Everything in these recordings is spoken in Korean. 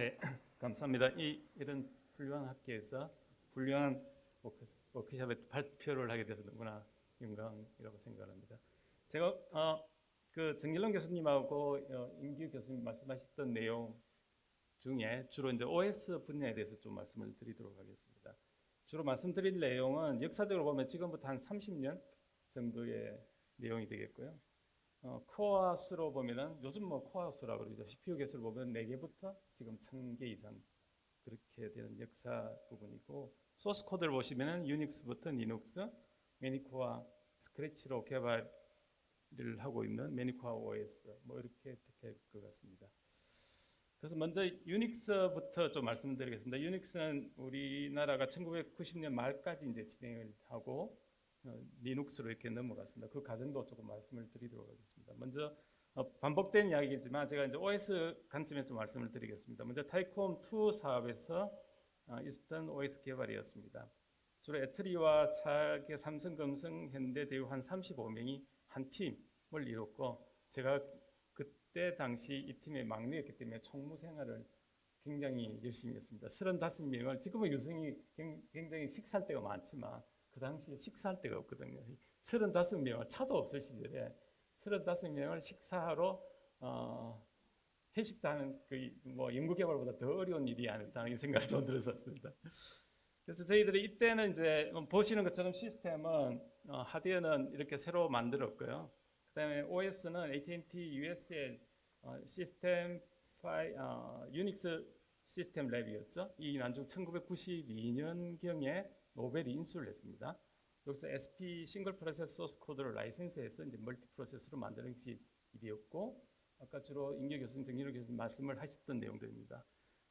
네, 감사합니다. 이 이런 훌륭한 학교에서 훌륭한 워크, 워크 숍에 발표를 하게 돼서 너무나 영광이라고 생각합니다. 제가 어, 그 전길남 교수님하고 어, 임기욱 교수님 말씀하셨던 내용 중에 주로 이제 OS 분야에 대해서 좀 말씀을 드리도록 하겠습니다. 주로 말씀드릴 내용은 역사적으로 보면 지금부터 한 30년 정도의 내용이 되겠고요. 어, 코어 수로 보면은 요즘 뭐 코어 수라고 그러죠. CPU 개수를 보면 4개부터 지금 1000개 이상 그렇게 되는 역사 부분이고 소스 코드를 보시면은 유닉스부터 리눅스, many-core, scratch로 개발을 하고 있는 many-core OS 뭐 이렇게 될것 같습니다. 그래서 먼저 유닉스부터 좀 말씀드리겠습니다. 유닉스는 우리나라가 1990년 말까지 이제 진행을 하고 어, 리눅스로 이렇게 넘어갔습니다. 그 과정도 조금 말씀을 드리도록 하겠습니다. 먼저 어, 반복된 이야기지만 제가 이제 OS 관점에서 좀 말씀을 드리겠습니다. 먼저 타이콤 2 사업에서 어, 이스턴 OS 개발이었습니다. 주로 ETRI와 차계 삼성, 금성, 현대, 대우 한 35명이 한 팀을 이뤘고 제가 그때 당시 이 팀의 막내였기 때문에 총무 생활을 굉장히 열심히 했습니다. 35명을 지금은 유성이 굉장히 식살 때가 많지만 그 당시에 식사할 데가 없거든요. 35명을 차도 없을 시절에 35명을 식사하러 어, 회식도 하는 그 뭐 연구개발보다 더 어려운 일이 아닐까 이 생각이 좀 들었었습니다. 그래서 저희들이 이때는 이제 보시는 것처럼 시스템은 어, 하드웨어는 이렇게 새로 만들었고요. 그다음에 OS는 AT&T US의 어, 시스템 파이 어, 유닉스 시스템 Lab이었죠. 이 나중 1992년경에 Novell이 인수를 했습니다. 여기서 SP single process 소스 코드를 라이센스해서 이제 multi process로 만드는 것이 일이었고 아까 주로 임기욱 교수님, 정일호 교수님 말씀을 하셨던 내용들입니다.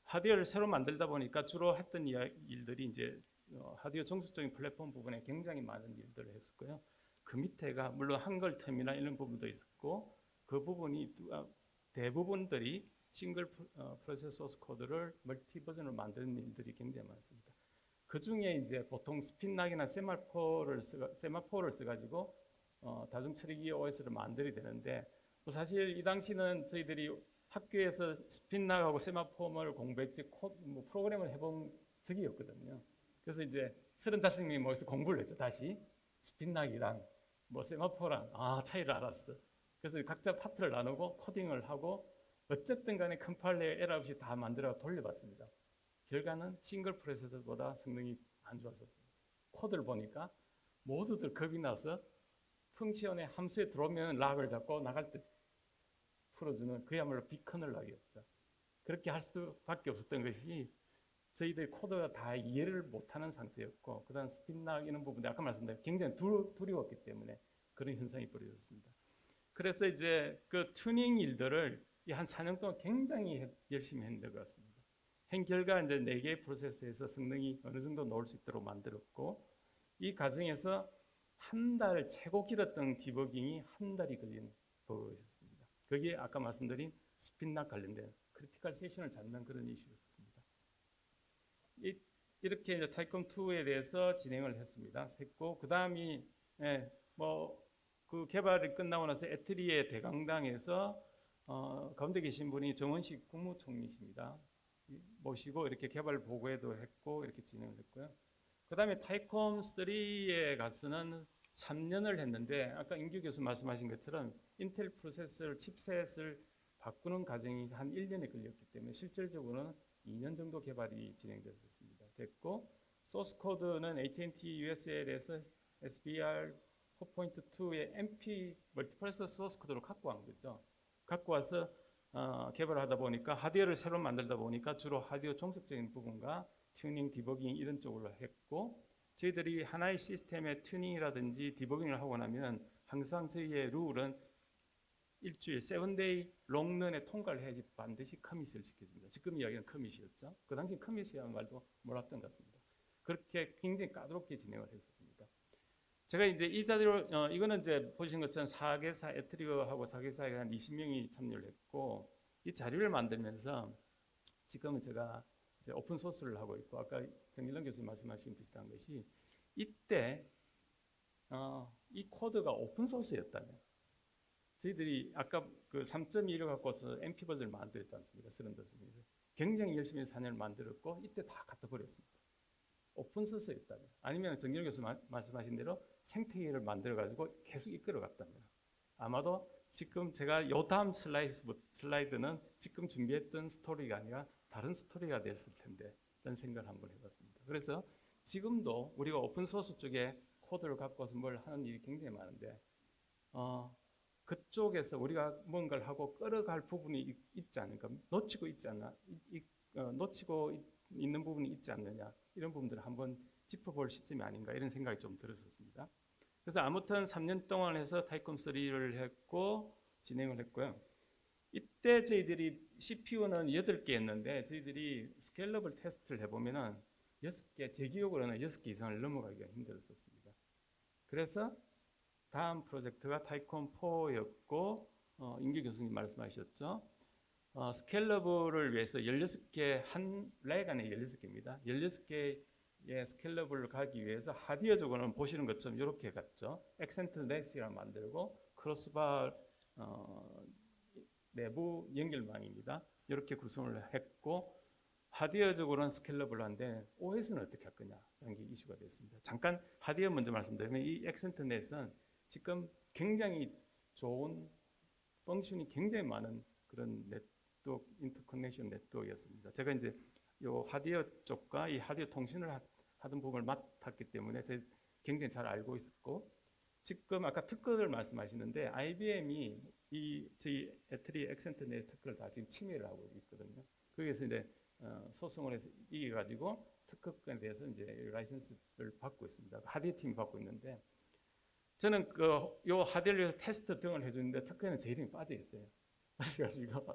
하드웨어를 새로 만들다 보니까 주로 했던 일들이 이제 어, 하드웨어 종속적인 플랫폼 부분에 굉장히 많은 일들을 했었고요. 그 밑에가 물론 한글 템이나 이런 부분도 있었고 그 부분이 아, 대부분들이 싱글 어, process 소스 코드를 multi 버전으로 만드는 일들이 굉장히 많습니다. 그 중에 이제 보통 스핀락이나 세마포를 쓰 세마포를 써가지고 어, 다중 처리기 OS를 만들어야 되는데 뭐 사실 이 당시는 저희들이 학교에서 spin lock하고 semaphore를 공부했지 코, 뭐 프로그램을 해본 적이 없거든요. 그래서 이제 35명이 모여서 공부를 했죠. 다시 spin lock이랑 뭐 semaphore랑 아 차이를 알았어. 그래서 각자 파트를 나누고 코딩을 하고 어쨌든 간에 컴파일러에 에러 없이 다 만들어 돌려봤습니다. 결과는 single processor보다 성능이 안 좋았었어요. 코드를 보니까 모두들 겁이 나서 function의 함수에 들어오면 lock을 잡고 나갈 때 풀어주는 그야말로 big kernel lock이었죠. 그렇게 할 수밖에 없었던 것이 저희들 코드가 다 이해를 못하는 상태였고 그다음 spin lock 이런 부분 아까 말씀드린 굉장히 두, 두려웠기 때문에 그런 현상이 벌어졌습니다. 그래서 이제 그 튜닝 일들을 한 4년 동안 굉장히 열심히 했는 것 같습니다. 한 결과 이제 4개의 process에서 성능이 어느 정도 나올 수 있도록 만들었고 이 과정에서 한 달 최고 길었던 디버깅이 한 달이 걸린 버그였습니다. 거기에 아까 말씀드린 spinlock 관련된 critical section을 잡는 그런 이슈였습니다. 이, 이렇게 이제 타이콤 2에 대해서 진행을 했습니다. 했고 그 다음이 예, 뭐그 개발이 끝나고 나서 에트리의 대강당에서 어, 가운데 계신 분이 정원식 국무총리십니다. 모시고 이렇게 개발 보고회도 했고 이렇게 진행을 했고요. 그 다음에 타이콤 3에 가서는 3년을 했는데 아까 임규 교수 말씀하신 것처럼 인텔 프로세서를 칩셋을 바꾸는 과정이 한 1년이 걸렸기 때문에 실질적으로는 2년 정도 개발이 진행됐습니다. 됐고 소스 코드는 AT&T USL에서 SVR 4.2의 MP multiprocessor 소스 코드로 갖고 간 거죠. 갖고 와서 어, 개발하다 보니까 하드웨어를 새로 만들다 보니까 주로 하드웨어 종속적인 부분과 튜닝, 디버깅 이런 쪽으로 했고 저희들이 하나의 시스템의 튜닝이라든지 디버깅을 하고 나면 항상 저희의 룰은 일주일 seven day long run에 통과를 해야지 반드시 commit을 시켜줍니다. 지금 이야기는 commit이었죠. 그 당시 commit이라는 말도 몰랐던 것 같습니다. 그렇게 굉장히 까다롭게 진행을 했었습니다. 제가 이제 이 자리로 어, 이거는 이제 보신 것처럼 4개사 에트리하고 4개사에 한 20명이 참여를 했고 이 자료를 만들면서 지금은 제가 이제 오픈 소스를 하고 있고 아까 정일런 교수님 말씀하신 비슷한 것이 이때 어, 이 코드가 오픈 소스였다면 저희들이 아까 그 3.1을 갖고서 버전을 만들었지 않습니까? 것입니다. 굉장히 열심히 4년을 만들었고 이때 다 갖다 버렸습니다. 오픈 소스였다면 아니면 정길 교수 마- 말씀하신 대로 생태계를 만들어 가지고 계속 이끌어 갔다면 아마도 지금 제가 요 다음 슬라이드, 슬라이드 는 지금 준비했던 스토리가 아니라 다른 스토리가 됐을 텐데 라는 생각을 한번 해봤습니다. 그래서 지금도 우리가 오픈 소스 쪽에 코드를 갖고 와서 뭘 하는 일이 굉장히 많은데 어, 그쪽에서 우리가 뭔가를 하고 끌어갈 부분이 있, 있지 않을까? 놓치고 있지 않나? 이- 이- 어, 놓치고 있, 있는 부분이 있지 않느냐? 이런 부분들을 한번 짚어볼 시점이 아닌가? 이런 생각이 좀 들었었습니다. 그래서 아무튼 3년 동안 해서 타이콤 3를 했고 진행을 했고요. 이때 저희들이 CPU는 8개였는데 저희들이 scalable 테스트를 해보면은 6개, 제 기억으로는 6개 이상을 넘어가기가 힘들었었습니다. 그래서 다음 프로젝트가 타이콤 4였고 어, 임규 교수님 말씀하셨죠. 어, scalable을 위해서 16개 한 rack 안에 16개입니다. 16개 의 scalable을 가기 위해서 하드웨어적으로는 보시는 것처럼 이렇게 갔죠. Xcent-Net이라 만들고 crossbar 어, 내부 연결망입니다. 이렇게 구성을 했고 하드웨어적으로는 scalable한데 OS는 어떻게 할 거냐라는 게 이슈가 됐습니다. 잠깐 하드웨어 먼저 말씀드리면 이 Xcent-Net은 지금 굉장히 좋은 function이 굉장히 많은 그런 네트워크 interconnection network였습니다. 제가 이제 요 하드웨어 쪽과 이 하드웨어 통신을 하, 하던 부분을 맡았기 때문에 제가 굉장히 잘 알고 있었고 지금 아까 특허를 말씀하시는데 IBM이 이 저희 에트리 Xcent-Net 특허를 다 지금 침해를 하고 있거든요. 거기에서 이제 어, 소송을 해서 이겨가지고 특허권에 대해서 이제 라이센스를 받고 있습니다. 하드웨어 팀이 받고 있는데 저는 그요 하드웨어를 위해서 테스트 등을 해주는데 특허에는 제 이름이 빠져 있어요. 그래가지고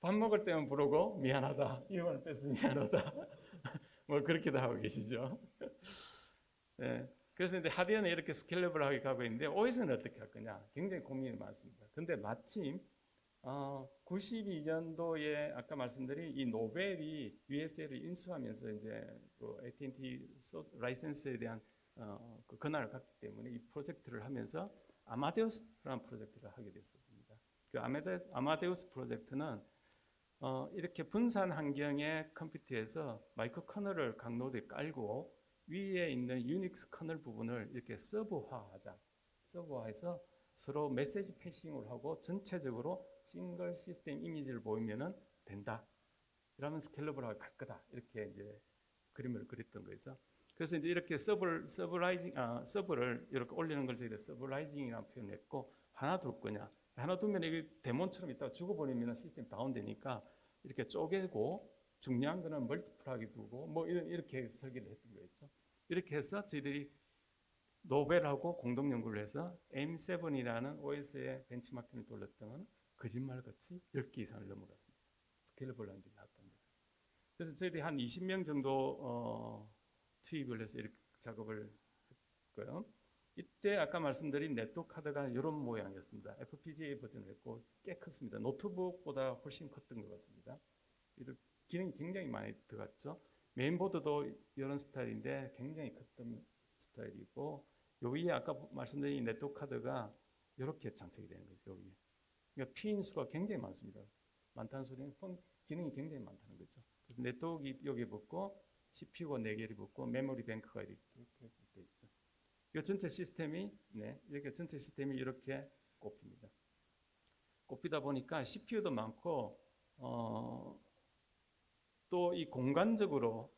밥 먹을 때만 부르고 미안하다 이름을 뺐으면 미안하다 뭐 그렇게도 하고 계시죠. 네. 그래서 이제 하드웨어는 이렇게 스케일러블하게 가고 있는데 OS는 어떻게 할 거냐 굉장히 고민이 많습니다. 근데 마침 어, 92년도에 아까 말씀드린 이 노벨이 USL을 인수하면서 이제 그 AT&T 소- 라이센스에 대한 어, 그 권한을 갖기 때문에 이 프로젝트를 하면서 아마데우스라는 프로젝트를 하게 됐었습니다. 그 아마데, 아마데우스 프로젝트는 어, 이렇게 분산 환경의 컴퓨터에서 micro kernel을 각 노드에 깔고 위에 있는 유닉스 kernel 부분을 이렇게 서버화하자. 서버화해서 서로 message passing을 하고 전체적으로 single system image를 보이면은 된다. 이러면 scalable하게 갈 거다. 이렇게 이제 그림을 그렸던 거죠. 그래서 이제 이렇게 서버 serverizing 아, 서버를 이렇게 올리는 걸 저희가 serverizing이라고 표현했고 하나 둘 거냐? 하나 두면 이게 daemon처럼 있다가 죽어버리면 시스템 다운되니까 이렇게 쪼개고 중요한 거는 multiple하게 두고 뭐 이런 이렇게 설계를 했던 거였죠. 이렇게 해서 저희들이 노벨하고 공동 연구를 해서 M7이라는 OS의 벤치마킹을 돌렸던 건 거짓말같이 10개 이상을 넘어갔습니다. 스케일러블한 게 나왔던 거죠. 그래서 저희들이 한 20명 정도 어, 투입을 해서 이렇게 작업을 했고요. 이때 아까 말씀드린 네트워크 카드가 이런 모양이었습니다. FPGA 버전을 했고 꽤 컸습니다. 노트북보다 훨씬 컸던 것 같습니다. 기능이 굉장히 많이 들어갔죠. 메인보드도 이런 스타일인데 굉장히 컸던 스타일이고 요 위에 아까 말씀드린 네트워크 카드가 이렇게 장착이 되는 거죠. 여기에. 그러니까 핀 수가 굉장히 많습니다. 많다는 소리는 func- 기능이 굉장히 많다는 거죠. 그래서 네트워크 여기 붙고 CPU가 4개를 붙고 memory bank가 이렇게 돼 있죠. 이 전체 시스템이 네, 이렇게 전체 시스템이 이렇게 꼽힙니다. 꼽히다 보니까 CPU도 많고 어, 또 이 공간적으로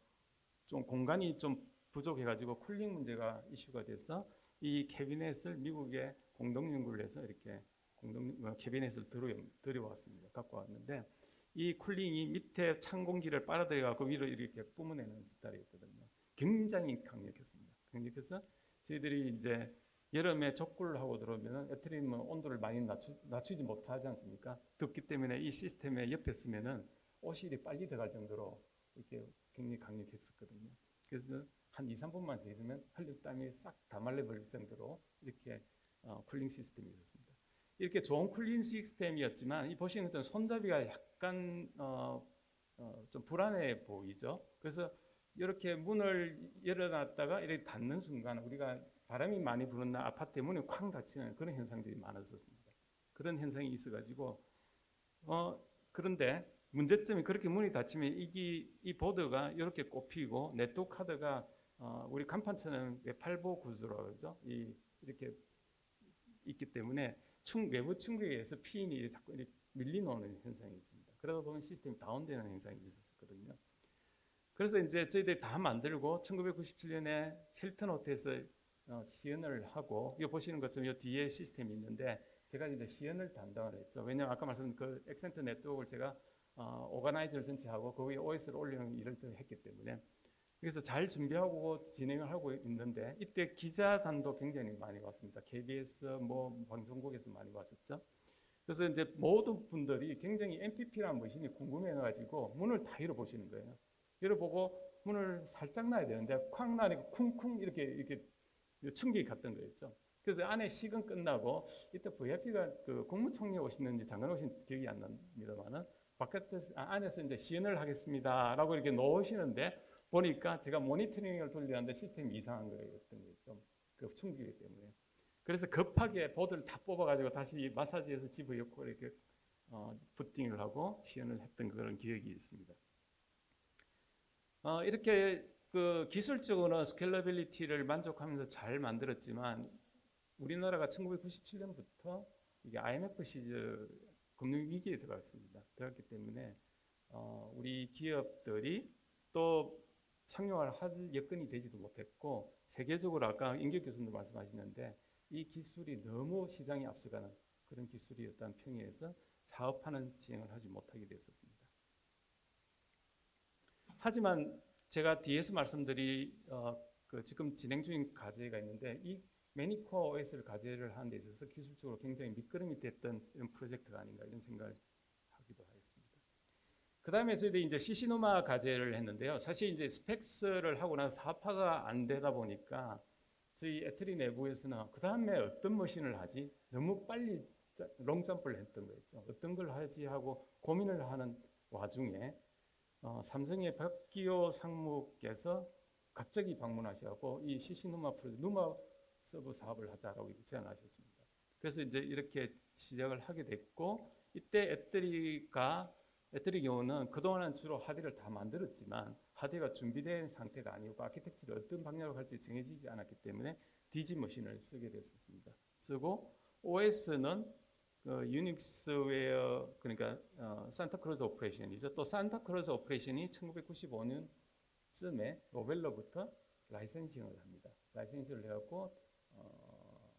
좀 공간이 좀 부족해가지고 cooling 문제가 이슈가 돼서 이 캐비넷을 미국에 공동 연구를 해서 이렇게 공동 어, 캐비넷을 들여 들여왔습니다. 갖고 왔는데 이 cooling이 밑에 찬 공기를 빨아들여갖고 위로 이렇게 뿜어내는 스타일이었거든요. 굉장히 강력했습니다. 강력해서 저희들이 이제 여름에 족구를 하고 들어오면 에트리는 온도를 많이 낮추, 낮추 지 못하지 않습니까? 덥기 때문에 이 시스템에 옆에 서면은 오한이 빨리 들어갈 정도로 이렇게 굉장히 강력했었거든요. 그래서 한 2, 3분만 더 있으면 흘린 땀이 싹 다 말려버릴 정도로 이렇게 어, cooling 시스템이 있었습니다. 이렇게 좋은 cooling 시스템이었지만 이 보시는 것처럼 손잡이가 약간 어, 어, 좀 불안해 보이죠. 그래서 이렇게 문을 열어놨다가 이렇게 닫는 순간 우리가 바람이 많이 부는 날 아파트 문이 쾅 닫히는 그런 현상들이 많았었습니다. 그런 현상이 있어가지고 어, 그런데 문제점이 그렇게 문이 닫히면 이기, 이 보드가 이렇게 꼽히고 네트워크 카드가 어, 우리 간판처럼 팔보 구조라고 그러죠. 이, 이렇게 있기 때문에 충, 외부 충격에 의해서 피인이 자꾸 밀리노는 현상이 있습니다. 그러다 보면 시스템이 다운되는 현상이 있었거든요. 그래서 이제 저희들이 다 만들고 1997년에 힐튼 호텔에서 어, 시연을 하고 이거 보시는 것처럼 이 뒤에 시스템이 있는데 제가 이제 시연을 담당을 했죠. 왜냐하면 아까 말씀드린 그 엑센트 네트워크를 제가 어, 오가나이저를 전체 하고 거기에 OS를 올리는 일을 또 했기 때문에 그래서 잘 준비하고 진행을 하고 있는데 이때 기자단도 굉장히 많이 왔습니다. KBS 뭐 방송국에서 많이 왔었죠. 그래서 이제 모든 분들이 굉장히 MPP라는 머신이 궁금해가지고 문을 다 열어보시는 거예요. 열어보고 문을 살짝 놔야 되는데 쾅 나니까 쿵쿵 이렇게 이렇게 충격이 갔던 거였죠. 그래서 안에 식은 끝나고 이때 VIP가 그 국무총리 오시는지 장관 오신 기억이 안 납니다만은 바깥에서 아, 안에서 이제 시연을 하겠습니다라고 이렇게 놓으시는데 보니까 제가 모니터링을 돌리는데 시스템이 이상한 거였던 거죠. 그 충격이 때문에. 그래서 급하게 보드를 다 뽑아가지고 다시 마사지해서 집어넣고 이렇게 어, 부팅을 하고 시연을 했던 그런 기억이 있습니다. 어, 이렇게 그 기술적으로는 scalability를 만족하면서 잘 만들었지만 우리나라가 1997년부터 이게 IMF 시절 금융 위기에 들어갔습니다. 들어갔기 때문에 어, 우리 기업들이 또 상용화를 할 여건이 되지도 못했고 세계적으로 아까 임교 교수님도 말씀하셨는데 이 기술이 너무 시장에 앞서가는 그런 기술이었다는 평에서 사업하는 진행을 하지 못하게 됐었습니다. 하지만 제가 뒤에서 말씀드린 어, 그 지금 진행 중인 과제가 있는데 이 매니코어 OS를 과제를 하는 데 있어서 기술적으로 굉장히 밑거름이 됐던 이런 프로젝트가 아닌가 이런 생각을 하기도 하겠습니다. 그 다음에 저희들이 이제 시시노마 과제를 했는데요. 사실 이제 스펙스를 하고 나서 사파가 안 되다 보니까 저희 ETRI 내부에서는 그 다음에 어떤 machine을 하지? 너무 빨리 long jump를 했던 거였죠. 어떤 걸 하지 하고 고민을 하는 와중에 어, 삼성의 박기호 상무께서 갑자기 방문하셔고 이 ccNUMA 프로젝트 NUMA 서버 사업을 하자라고 제안하셨습니다. 그래서 이제 이렇게 시작을 하게 됐고 이때 ETRI가 ETRI의 경우는 그동안은 주로 하드를 다 만들었지만 하드가 준비된 상태가 아니고 아키텍처를 어떤 방향으로 갈지 정해지지 않았기 때문에 DG machine을 쓰게 됐었습니다. 쓰고 OS는 그 유닉스 웨어 그러니까 어, Santa Cruz Operation이죠. 또 Santa Cruz Operation이 1995년쯤에 Novell로부터 licensing을 합니다. licensing을 해갖고 어,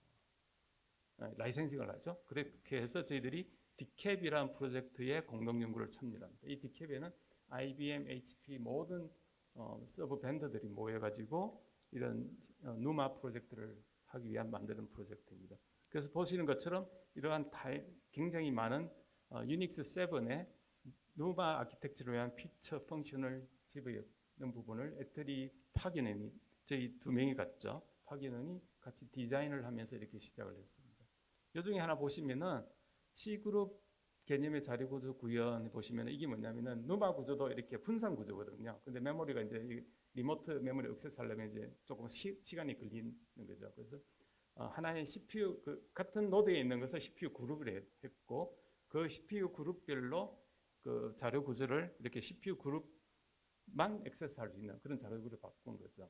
licensing을 하죠. 그렇게 해서 저희들이 DCAP이라는 프로젝트에 공동 연구를 참여합니다. 이 DCAP에는 IBM, HP 모든 어, 서버 vendor들이 모여가지고 이런 어, NUMA 프로젝트를 하기 위한 만드는 프로젝트입니다. 그래서 보시는 것처럼 이러한 다이, 굉장히 많은 어, 유닉스 7의 누마 아키텍처를 위한 feature function을 집어넣는 부분을 ETRI 파견은 이 저희 두 명이 갔죠. 파견은 이 같이 디자인을 하면서 이렇게 시작을 했습니다. 요 중에 하나 보시면은 CPU 그룹 개념의 자료 구조 구현 보시면 이게 뭐냐면은 NUMA 구조도 이렇게 분산 구조거든요. 근데 메모리가 이제 remote memory access하려면 이제 조금 시, 간이 걸리는 거죠. 그래서 어, 하나의 CPU 그 같은 node에 있는 것을 CPU 그룹을 했고 그 CPU 그룹별로 그 자료 구조를 이렇게 CPU 그룹만 access할 수 있는 그런 자료 구조를 바꾼 거죠.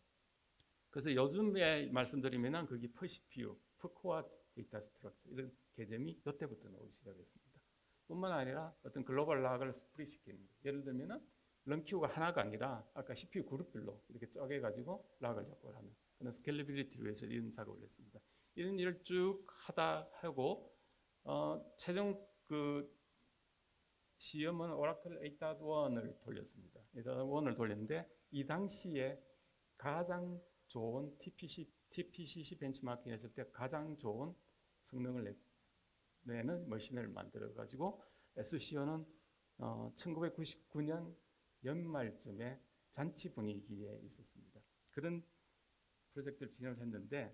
그래서 요즘에 말씀드리면은 그게 per CPU, per core data 이런 개념이 이때부터 나오기 시작했습니다. 뿐만 아니라 어떤 global lock을 split 시키는 거예요. 예를 들면은 run queue가 하나가 아니라 아까 CPU 그룹별로 이렇게 쪼개가지고 lock을 작업을 하는 그런 scalability를 위해서 이런 작업을 했습니다. 이런 일을 쭉 하다 하고 어, 최종 그 시험은 오라클 8.1을 돌렸습니다. 8.1을 돌렸는데 이 당시에 가장 좋은 TPC, TPCC 벤치마킹 했을 때 가장 좋은 성능을 내는 machine을 만들어 가지고 SCO는 어, 1999년 연말쯤에 잔치 분위기에 있었습니다. 그런 프로젝트를 진행을 했는데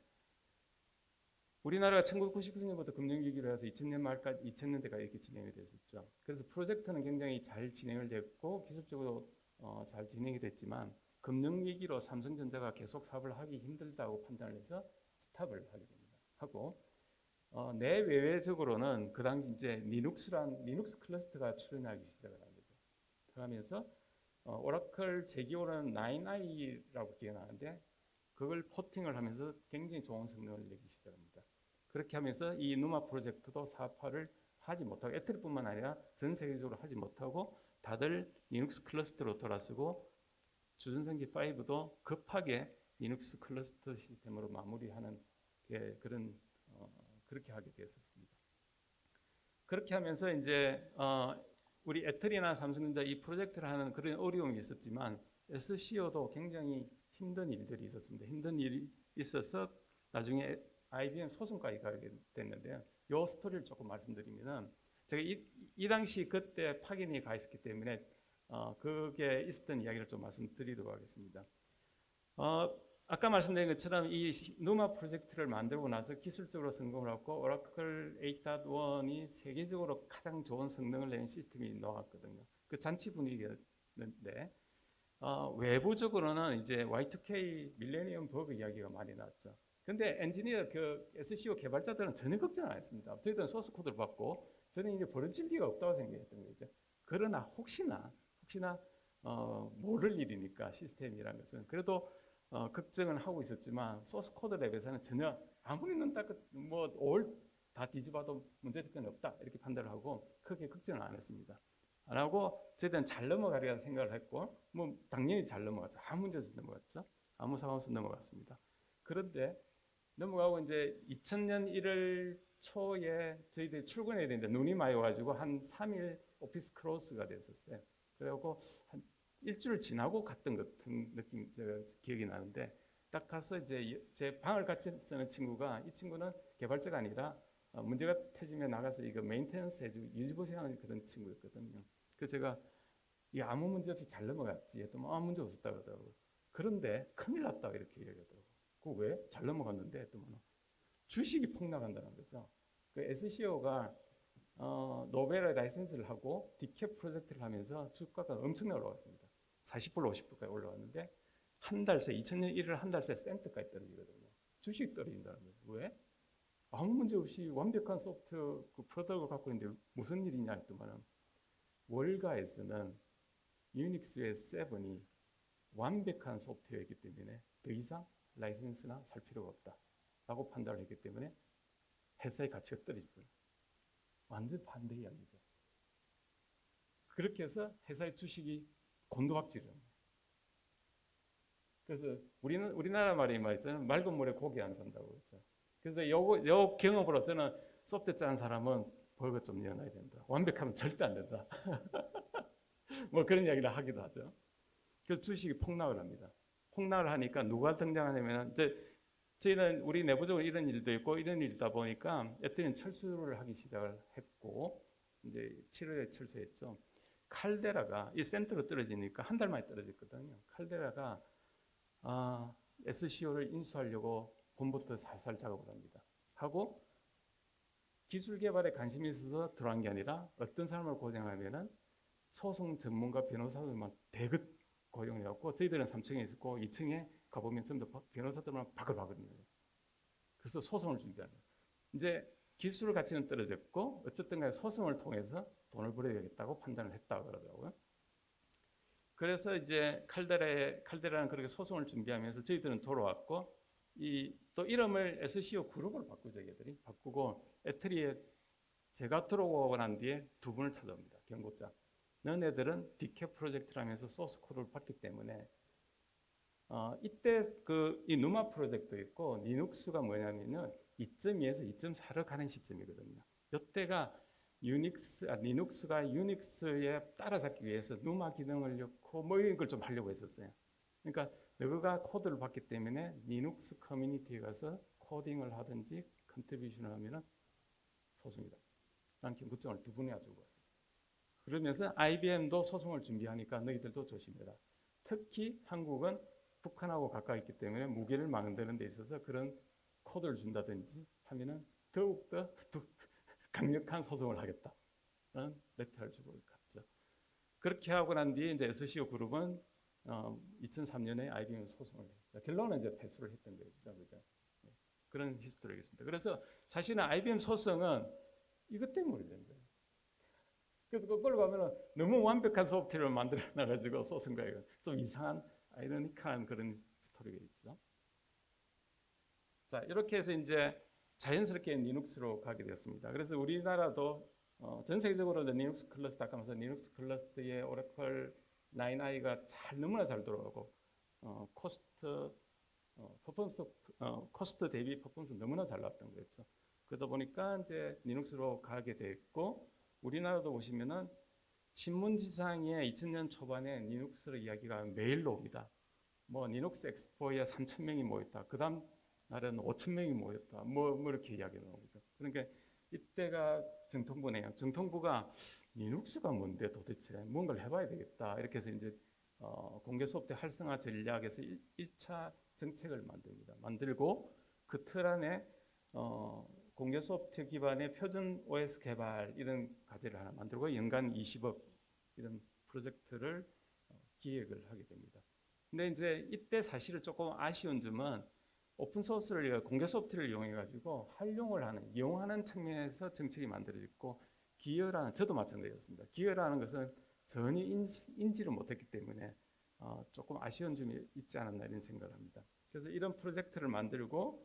우리나라가 1999년부터 금융위기로 해서 2000년 말까지 2000년대가 이렇게 진행이 됐었죠. 그래서 프로젝트는 굉장히 잘 진행을 됐고 기술적으로 어, 잘 진행이 됐지만 금융위기로 삼성전자가 계속 사업을 하기 힘들다고 판단을 해서 스탑을 하게 됩니다. 하고 어, 내외외적으로는 그 당시 이제 리눅스란 리눅스 cluster가 출현하기 시작을 한 거죠. 하면서 어, 오라클 제 기억에는 9i라고 기억나는데 그걸 porting을 하면서 굉장히 좋은 성능을 내기 시작합니다. 그렇게 하면서 이 NUMA 프로젝트도 사업화를 하지 못하고 ETRI뿐만 아니라 전 세계적으로 하지 못하고 다들 리눅스 cluster로 돌아서고 주전산기 5도 급하게 리눅스 클러스터 시스템으로 마무리하는 게 그런 어, 그렇게 하게 되었습니다. 그렇게 하면서 이제 어, 우리 ETRI나 삼성전자 이 프로젝트를 하는 그런 어려움이 있었지만 SCO도 굉장히 힘든 일들이 있었습니다. 힘든 일이 있어서 나중에 IBM 소송까지 가게 됐는데요. 이 스토리를 조금 말씀드리면은 제가 이, 이 당시 그때 파견이 가 있었기 때문에 어, 그게 있었던 이야기를 좀 말씀드리도록 하겠습니다. 어, 아까 말씀드린 것처럼 이 누마 프로젝트를 만들고 나서 기술적으로 성공을 하고 오라클 8.1이 세계적으로 가장 좋은 성능을 내는 시스템이 나왔거든요. 그 잔치 분위기였는데 어, 외부적으로는 이제 Y2K 밀레니엄 버그 이야기가 많이 나왔죠. 근데 엔지니어 그 SCO 개발자들은 전혀 걱정 안 했습니다. 저희들은 소스 코드를 받고 저는 이제 벌어질 리가 없다고 생각했던 거죠. 그러나 혹시나 혹시나 어, 모를 일이니까 시스템이라는 것은 그래도 어, 걱정은 하고 있었지만 source code level에서는 전혀 아무리 눈딱뭐올 다 뒤집어도 문제될 건 없다 이렇게 판단을 하고 크게 걱정을 안 했습니다. 안 하고 저희들은 잘 넘어가리라 생각을 했고 뭐 당연히 잘 넘어갔죠. 아무 문제 없이 넘어갔죠. 아무 상황 없이 넘어갔습니다. 그런데 넘어가고 이제 2000년 1월 초에 저희들이 출근해야 되는데 눈이 많이 와가지고 한 3일 office close가 됐었어요. 그래갖고 한 일주일 지나고 갔던 것 같은 느낌 제가 기억이 나는데 딱 가서 이제 제 방을 같이 쓰는 친구가 이 친구는 개발자가 아니라 어, 문제가 터지면 나가서 이거 maintenance 해주고 유지보수하는 그런 친구였거든요. 그래서 제가 이 아무 문제 없이 잘 넘어갔지 했더니 아무 문제 없었다 그러더라고요. 그런데 큰일 났다 이렇게 얘기하더라고요. 그 왜? 잘 넘어갔는데 했더니 주식이 폭락한다는 거죠. 그 SCO가 어, Novell의 라이센스를 하고 DCAP 프로젝트를 하면서 주가가 엄청나게 올라갔습니다. 40불, 50불까지 올라왔는데 한 달 새, 2000년 1월 한 달 새 센트까지 떨어지거든요. 주식이 떨어진다는 거예요. 왜? 아무 문제 없이 완벽한 소프트웨어 그 product를 갖고 있는데 무슨 일이냐 했더만은 월가에서는 유닉스의 7이 완벽한 소프트웨어이기 때문에 더 이상 라이센스나 살 필요가 없다. 라고 판단을 했기 때문에 회사의 가치가 떨어지고요. 완전 반대 이야기죠. 그렇게 해서 회사의 주식이 곤두박질을 합니다. 그래서 우리는 우리나라 말이 말 있잖아요. 맑은 물에 고기 안 산다고 그랬죠. 그래서 요거 요 경험으로 저는 소프트 짠 사람은 벌거 좀 내놔야 된다. 완벽하면 절대 안 된다. 뭐 그런 이야기를 하기도 하죠. 그래서 주식이 폭락을 합니다. 폭락을 하니까 누가 등장하냐면 이제 저희는 우리 내부적으로 이런 일도 있고 이런 일이다 보니까 애들은 철수를 하기 시작을 했고 이제 7월에 철수했죠. 칼데라가 이 센터로 떨어지니까 한 달 만에 떨어졌거든요. 칼데라가 아, SCO를 인수하려고 봄부터 살살 작업을 합니다. 하고 기술 개발에 관심이 있어서 들어간 게 아니라 어떤 사람을 고정하면은 소송 전문가 변호사들만 대급 고용해갖고 저희들은 3층에 있었고 2층에 가보면 전부 변호사들만 바글바글입니다. 그래서 소송을 준비하는 거예요. 이제 기술 가치는 떨어졌고 어쨌든 간에 소송을 통해서 돈을 벌어야겠다고 판단을 했다 그러더라고요. 그래서 이제 칼데라의 칼데라는 그렇게 소송을 준비하면서 저희들은 돌아왔고 이 또 이름을 SCO 그룹으로 바꾸죠, 얘들이 바꾸고 애트리에 제가 들어오고 난 뒤에 두 분을 찾아옵니다. 경고장. 너네들은 DCAP 프로젝트라면서 source code를 봤기 때문에 어, 이때 그 이 NUMA 프로젝트 있고 리눅스가 뭐냐면은 2.2에서 2.4로 가는 시점이거든요. 이때가 유닉스, 아, 리눅스가 유닉스에 따라잡기 위해서 NUMA 기능을 넣고 뭐 이런 걸 좀 하려고 했었어요. 그러니까 너가 code를 봤기 때문에 리눅스 커뮤니티에 가서 코딩을 하든지 contribution을 하면은 소송이다. 라는 경고장을 두 분이 가지고 왔어요. 그러면서 IBM도 소송을 준비하니까 너희들도 조심해라. 특히 한국은 북한하고 가까이 있기 때문에 무기를 만드는 데 있어서 그런 코드를 준다든지 하면은 더욱더 강력한 소송을 하겠다라는 letter를 주고 갔죠. 그렇게 하고 난 뒤에 이제 SCO 그룹은 어, 2003년에 IBM 소송을 했습니다. 결론은 이제 패소를 했던 거죠, 그죠? 네. 그런 history겠습니다. 그래서 사실은 IBM 소송은 이것 때문에 된 거예요. 그래서 거꾸로 가면은 너무 완벽한 소프트웨어를 만들어 놔가지고 쏟은 거예요. 좀 이상한 아이러니컬한 그런 스토리가 있죠. 자 이렇게 해서 이제 자연스럽게 리눅스로 가게 되었습니다. 그래서 우리나라도 어, 전 세계적으로 리눅스 클러스터 아까 말씀 리눅스 클러스터의 오라클 9i가 잘 너무나 잘 돌아가고 어, cost 어, 퍼포먼스 어, cost 대비 퍼포먼스 너무나 잘 나왔던 거였죠. 그러다 보니까 이제 리눅스로 가게 됐고 우리나라도 보시면은 신문지상에 2000년 초반에 리눅스로 이야기가 매일 나옵니다. 뭐 리눅스 엑스포에 3천 명이 모였다. 그 다음 날에는 5천 명이 모였다. 뭐, 뭐 이렇게 이야기가 나오죠. 그러니까 이때가 정통부네요. 정통부가 리눅스가 뭔데 도대체 뭔가를 해봐야 되겠다. 이렇게 해서 이제 어, 공개 소프트 활성화 전략에서 1, 차 정책을 만듭니다. 만들고 그 틀 안에 어, 공개 소프트 기반의 표준 OS 개발 이런 과제를 하나 만들고 연간 20억 이런 프로젝트를 어, 기획을 하게 됩니다. 근데 이제 이때 사실은 조금 아쉬운 점은 오픈 소스를 공개 소프트를 이용해 가지고 활용을 하는 이용하는 측면에서 정책이 만들어졌고 기여라는 저도 마찬가지였습니다. 기여라는 것은 전혀 인지, 를 못했기 때문에 어, 조금 아쉬운 점이 있지 않았나 이런 생각을 합니다. 그래서 이런 프로젝트를 만들고 어,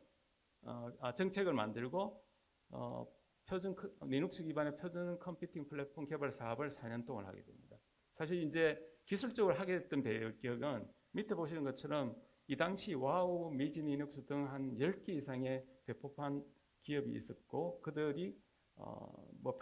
아, 정책을 만들고 어, 표준 리눅스 기반의 표준 컴퓨팅 플랫폼 개발 사업을 4년 동안 하게 됩니다. 사실 이제 기술적으로 하게 됐던 배경은 밑에 보시는 것처럼 이 당시 와우, 미지 리눅스 등 한 10개 이상의 배포판 기업이 있었고 그들이 어, 뭐,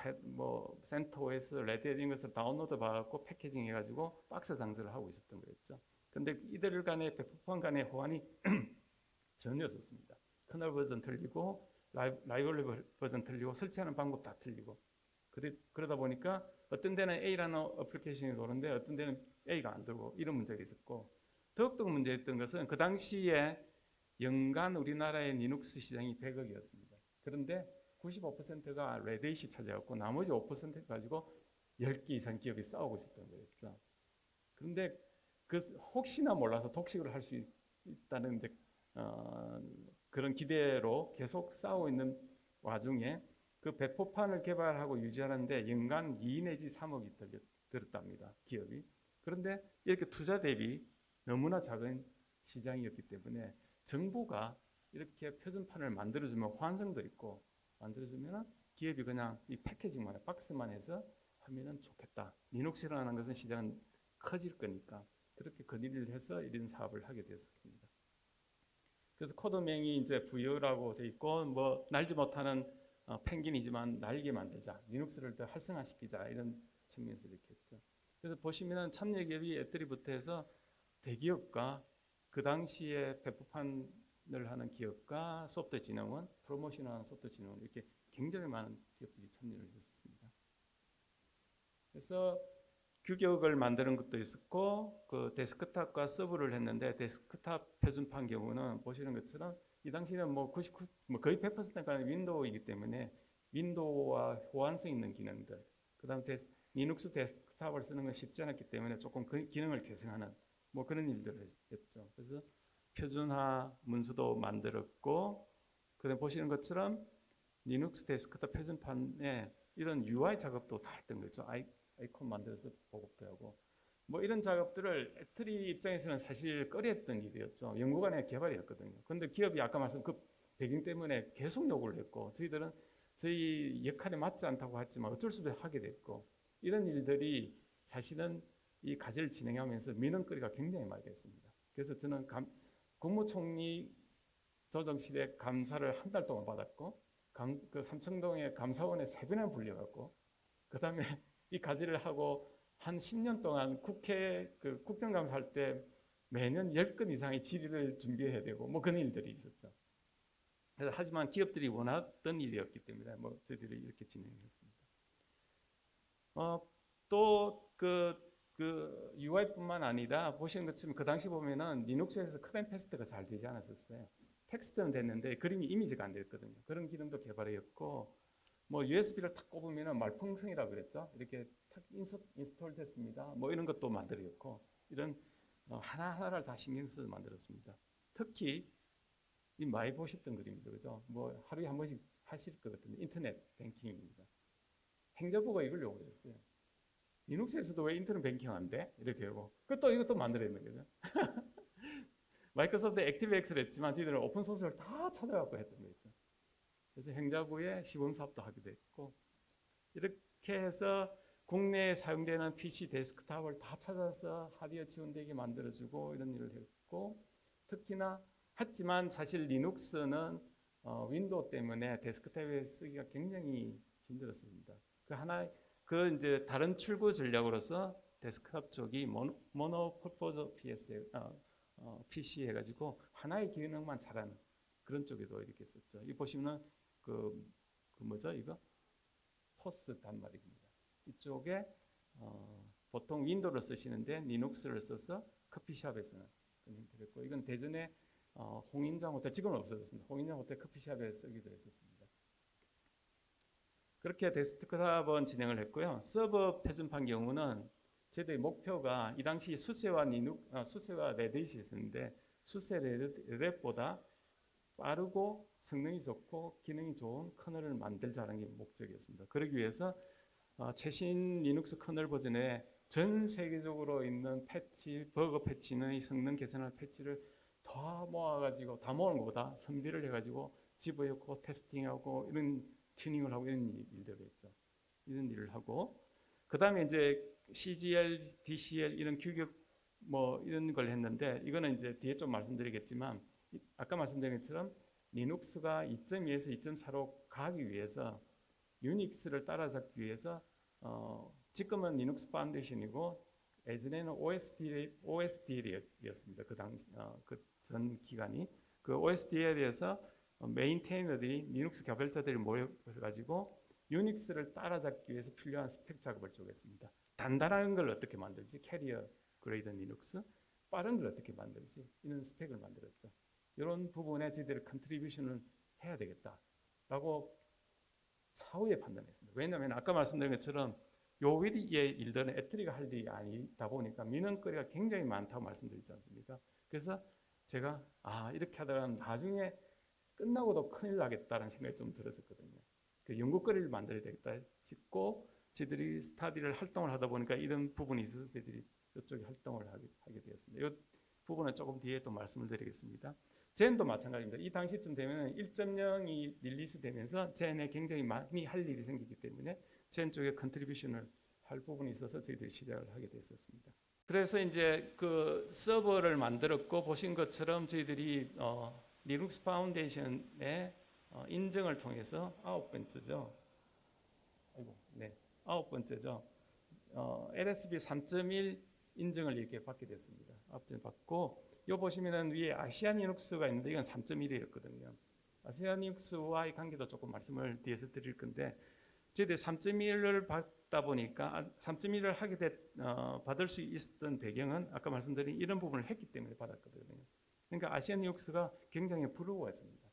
레드햇 이런 것을 다운로드 받고 packaging 해가지고 박스 장사를 하고 있었던 거였죠. 근데 이들 간의 배포판 간의 호환이 전혀 없었습니다. kernel 버전 틀리고 라이, 라이브러리 버전 틀리고 설치하는 방법 다 틀리고 그러다 보니까 어떤 데는 A라는 application이 도는데 어떤 데는 A가 안 돌고 이런 문제가 있었고 더욱더 문제였던 것은 그 당시에 연간 우리나라의 리눅스 시장이 100억이었습니다. 그런데 95%가 레드잇이 차지하고 나머지 5% 가지고 10개 이상 기업이 싸우고 있었던 거였죠. 그런데 그 혹시나 몰라서 독식을 할 수 있다는 이제 어, 그런 기대로 계속 싸우고 있는 와중에 그 배포판을 개발하고 유지하는데 연간 2 내지 3억이 들었답니다. 기업이. 그런데 이렇게 투자 대비 너무나 작은 시장이었기 때문에 정부가 이렇게 표준판을 만들어주면 호환성도 있고 만들어주면 기업이 그냥 이 packaging만 박스만 해서 하면 좋겠다. 리눅스라는 것은 시장은 커질 거니까 그렇게 건의를 해서 이런 사업을 하게 되었습니다. 그래서 코드명이 이제 부여라고 돼 있고 뭐 날지 못하는 어, 펭귄이지만 날개 만들자, 리눅스를 더 활성화시키자 이런 측면에서 이렇게 했죠. 그래서 보시면은 참여기업이 해서 대기업과 그 당시에 배포판을 하는 기업과 소프트 진흥원, 프로모션하는 소프트 진흥원 이렇게 굉장히 많은 기업들이 참여를 했었습니다. 그래서 규격을 만드는 것도 있었고 그 데스크탑과 서버를 했는데 데스크탑 표준판 경우는 보시는 것처럼 이 당시에는 뭐 99, 뭐 거의 100%가 윈도우이기 때문에 윈도우와 호환성 있는 기능들, 그다음 데 리눅스 데스크탑을 쓰는 건 쉽지 않았기 때문에 조금 그 기능을 개선하는 뭐 그런 일들을 했죠. 그래서 표준화 문서도 만들었고, 그다음 보시는 것처럼 리눅스 데스크탑 표준판에 이런 UI 작업도 다 했던 거죠. 아이콘 만들어서 보급도 하고 뭐 이런 작업들을 ETRI 입장에서는 사실 꺼려했던 일이었죠. 연구관의 개발이었거든요. 그런데 기업이 아까 말씀 그 배경 때문에 계속 요구를 했고 저희들은 저희 역할에 맞지 않다고 했지만 어쩔 수 없이 하게 됐고 이런 일들이 사실은 이 과제를 진행하면서 민원거리가 굉장히 많이 됐습니다. 그래서 저는 감, 국무총리 조정실에 감사를 한 달 동안 받았고 감, 그 삼청동의 감사원에 세 번이나 불려갔고 그 다음에 이 과제를 하고 한 10년 동안 국회 그 국정감사 할 때 매년 10건 이상의 질의를 준비해야 되고 뭐 그런 일들이 있었죠. 그래서 하지만 기업들이 원했던 일이었기 때문에 뭐 저희들이 이렇게 진행했습니다. 어, 또그 그 UI뿐만 아니라 보시는 것처럼 그 당시 보면은 리눅스에서 cut and paste가 잘 되지 않았었어요. 텍스트는 됐는데 그림이 이미지가 안 됐거든요. 그런 기능도 개발했고 뭐 USB를 탁 꼽으면은 말풍선이라고 그랬죠. 이렇게 탁 install 됐습니다. 뭐 이런 것도 만들었고 이런 어, 하나하나를 다 신경 써서 만들었습니다. 특히 이 많이 보셨던 그림이죠. 그죠? 뭐 하루에 한 번씩 하실 것 같은데 인터넷 뱅킹입니다. 행자부가 이걸 요구했어요. 리눅스에서도 왜 인터넷 뱅킹 안 돼? 이렇게 하고 그또 이것도 만들어야 되는 거죠. 마이크로소프트 ActiveX를 했지만 저희들은 open source를 다 찾아갖고 했던 거죠. 그래서 행자부에 시범 사업도 하기도 했고 이렇게 해서 국내에 사용되는 PC 데스크탑을 다 찾아서 하드웨어 지원되게 만들어주고 이런 일을 했고 특히나 했지만 사실 리눅스는 어, 윈도우 때문에 데스크탑에 쓰기가 굉장히 힘들었습니다. 그 하나 그 이제 다른 출구 전략으로서 데스크탑 쪽이 mono, mono-purpose PS 어, 어, PC 해가지고 하나의 기능만 잘하는 그런 쪽에도 이렇게 썼죠. 이 보시면은 그, 그 뭐죠 이거 POS 단말입니다. 이쪽에 어, 보통 윈도우를 쓰시는데 리눅스를 써서 커피숍에서는 했고 이건 대전에 어, 홍인장 호텔 지금은 없어졌습니다. 홍인장 호텔 커피숍에 쓰기도 했었습니다. 그렇게 데스크탑은 진행을 했고요. 서버 표준판 경우는 저희들의 목표가 이 당시 수세와 리눅, 아, 수세와 레드햇이 있었는데 수세 레드햇보다 빠르고 성능이 좋고 기능이 좋은 kernel을 만들자는 게 목적이었습니다. 그러기 위해서 어, 최신 리눅스 kernel 버전에 전 세계적으로 있는 패치, 버그 패치의 성능 개선할 패치를 다 모아가지고 다 모은 것보다 선별을 해가지고 집어넣고 testing하고 이런 튜닝을 하고 이런 일- 일들을 했죠. 이런 일을 하고 그 다음에 이제 CGL, DCL 이런 규격 뭐 이런 걸 했는데 이거는 이제 뒤에 좀 말씀드리겠지만 이- 아까 말씀드린 것처럼 리눅스가 2.2에서 2.4로 가기 위해서 유닉스를 따라잡기 위해서 어, 지금은 Linux Foundation이고 예전에는 OSD, OSDL이었습니다. 그 당, 어, 그전 기간이 그 OSDL에서 maintainer들이 리눅스 개발자들이 모여가지고 유닉스를 따라잡기 위해서 필요한 스펙 작업을 좀 했습니다. 단단한 걸 어떻게 만들지? Carrier Grade Linux 빠른 걸 어떻게 만들지? 이런 스펙을 만들었죠. 이런 부분에 저희들이 contribution을 해야 되겠다라고 차후에 판단했습니다. 왜냐하면 아까 말씀드린 것처럼 요 위의 일들은 ETRI가 할 일이 아니다 보니까 민원거리가 굉장히 많다고 말씀드리지 않습니까? 그래서 제가 아 이렇게 하다가 나중에 끝나고도 큰일 나겠다는 생각이 좀 들었었거든요. 그 연구거리를 만들어야 되겠다 싶고 저희들이 스터디를 활동을 하다 보니까 이런 부분이 있어서 저희들이 이쪽에 활동을 하게, 하게 되었습니다. 이 부분은 조금 뒤에 또 말씀을 드리겠습니다. Xen도 마찬가지입니다. 이 당시쯤 되면 1.0이 release 되면서 Xen에 굉장히 많이 할 일이 생기기 때문에 Xen 쪽에 contribution을 할 부분이 있어서 저희들이 시작을 하게 됐었습니다. 그래서 이제 그 서버를 만들었고 보신 것처럼 저희들이 어, Linux Foundation의 어, 인증을 통해서 아홉 번째죠. 아이고, 네, 아홉 번째죠. 어, LSB 3.1 인증을 이렇게 받게 됐습니다. 앞전 받고 요 보시면은 위에 아시안 리눅스가 있는데 이건 3.1이었거든요. 아시안 리눅스와의 관계도 조금 말씀을 뒤에서 드릴 건데 저희들 3.1을 받다 보니까 3.1을 하게 됐, 어, 받을 수 있었던 배경은 아까 말씀드린 이런 부분을 했기 때문에 받았거든요. 그러니까 아시안 리눅스가 굉장히 부러워했습니다.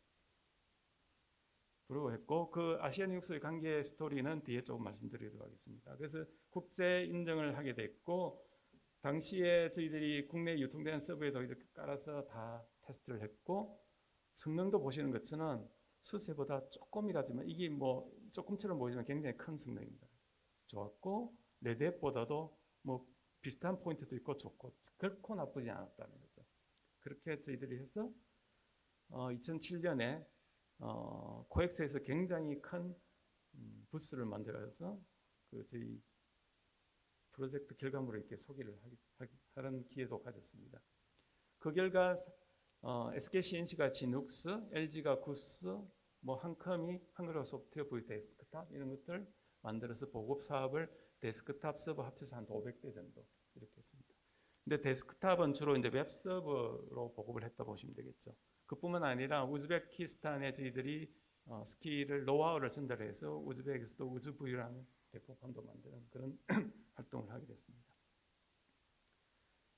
부러워했고 그 아시안 리눅스의 관계 스토리는 뒤에 조금 말씀드리도록 하겠습니다. 그래서 국제 인정을 하게 됐고 당시에 저희들이 국내 유통되는 서버에도 이렇게 깔아서 다 테스트를 했고 성능도 보시는 것처럼 수세보다 조금이라지만 이게 뭐 조금처럼 보이지만 굉장히 큰 성능입니다. 좋았고 레드앱보다도 뭐 비슷한 포인트도 있고 좋고 결코 나쁘지 않았다는 거죠. 그렇게 저희들이 해서 어, 2007년에 어, 코엑스에서 굉장히 큰 음, 부스를 만들어서 그 저희 프로젝트 결과물을 이렇게 소개를 하는 기회도 가졌습니다. 그 결과 어, SK CNC가 지눅스, LG가 구스, 뭐 한컴이 한글화 소프트웨어 V 데스크탑 이런 것들 만들어서 보급 사업을 데스크탑 서버 합쳐서 한 500대 정도 이렇게 했습니다. 근데 데스크탑은 주로 이제 웹 서버로 보급을 했다 보시면 되겠죠. 그뿐만 아니라 우즈베키스탄에 저희들이 어, skill을 노하우를 전달해서 우즈베키스도 우즈부요라는 배포판도 만드는 그런 활동을 하게 됐습니다.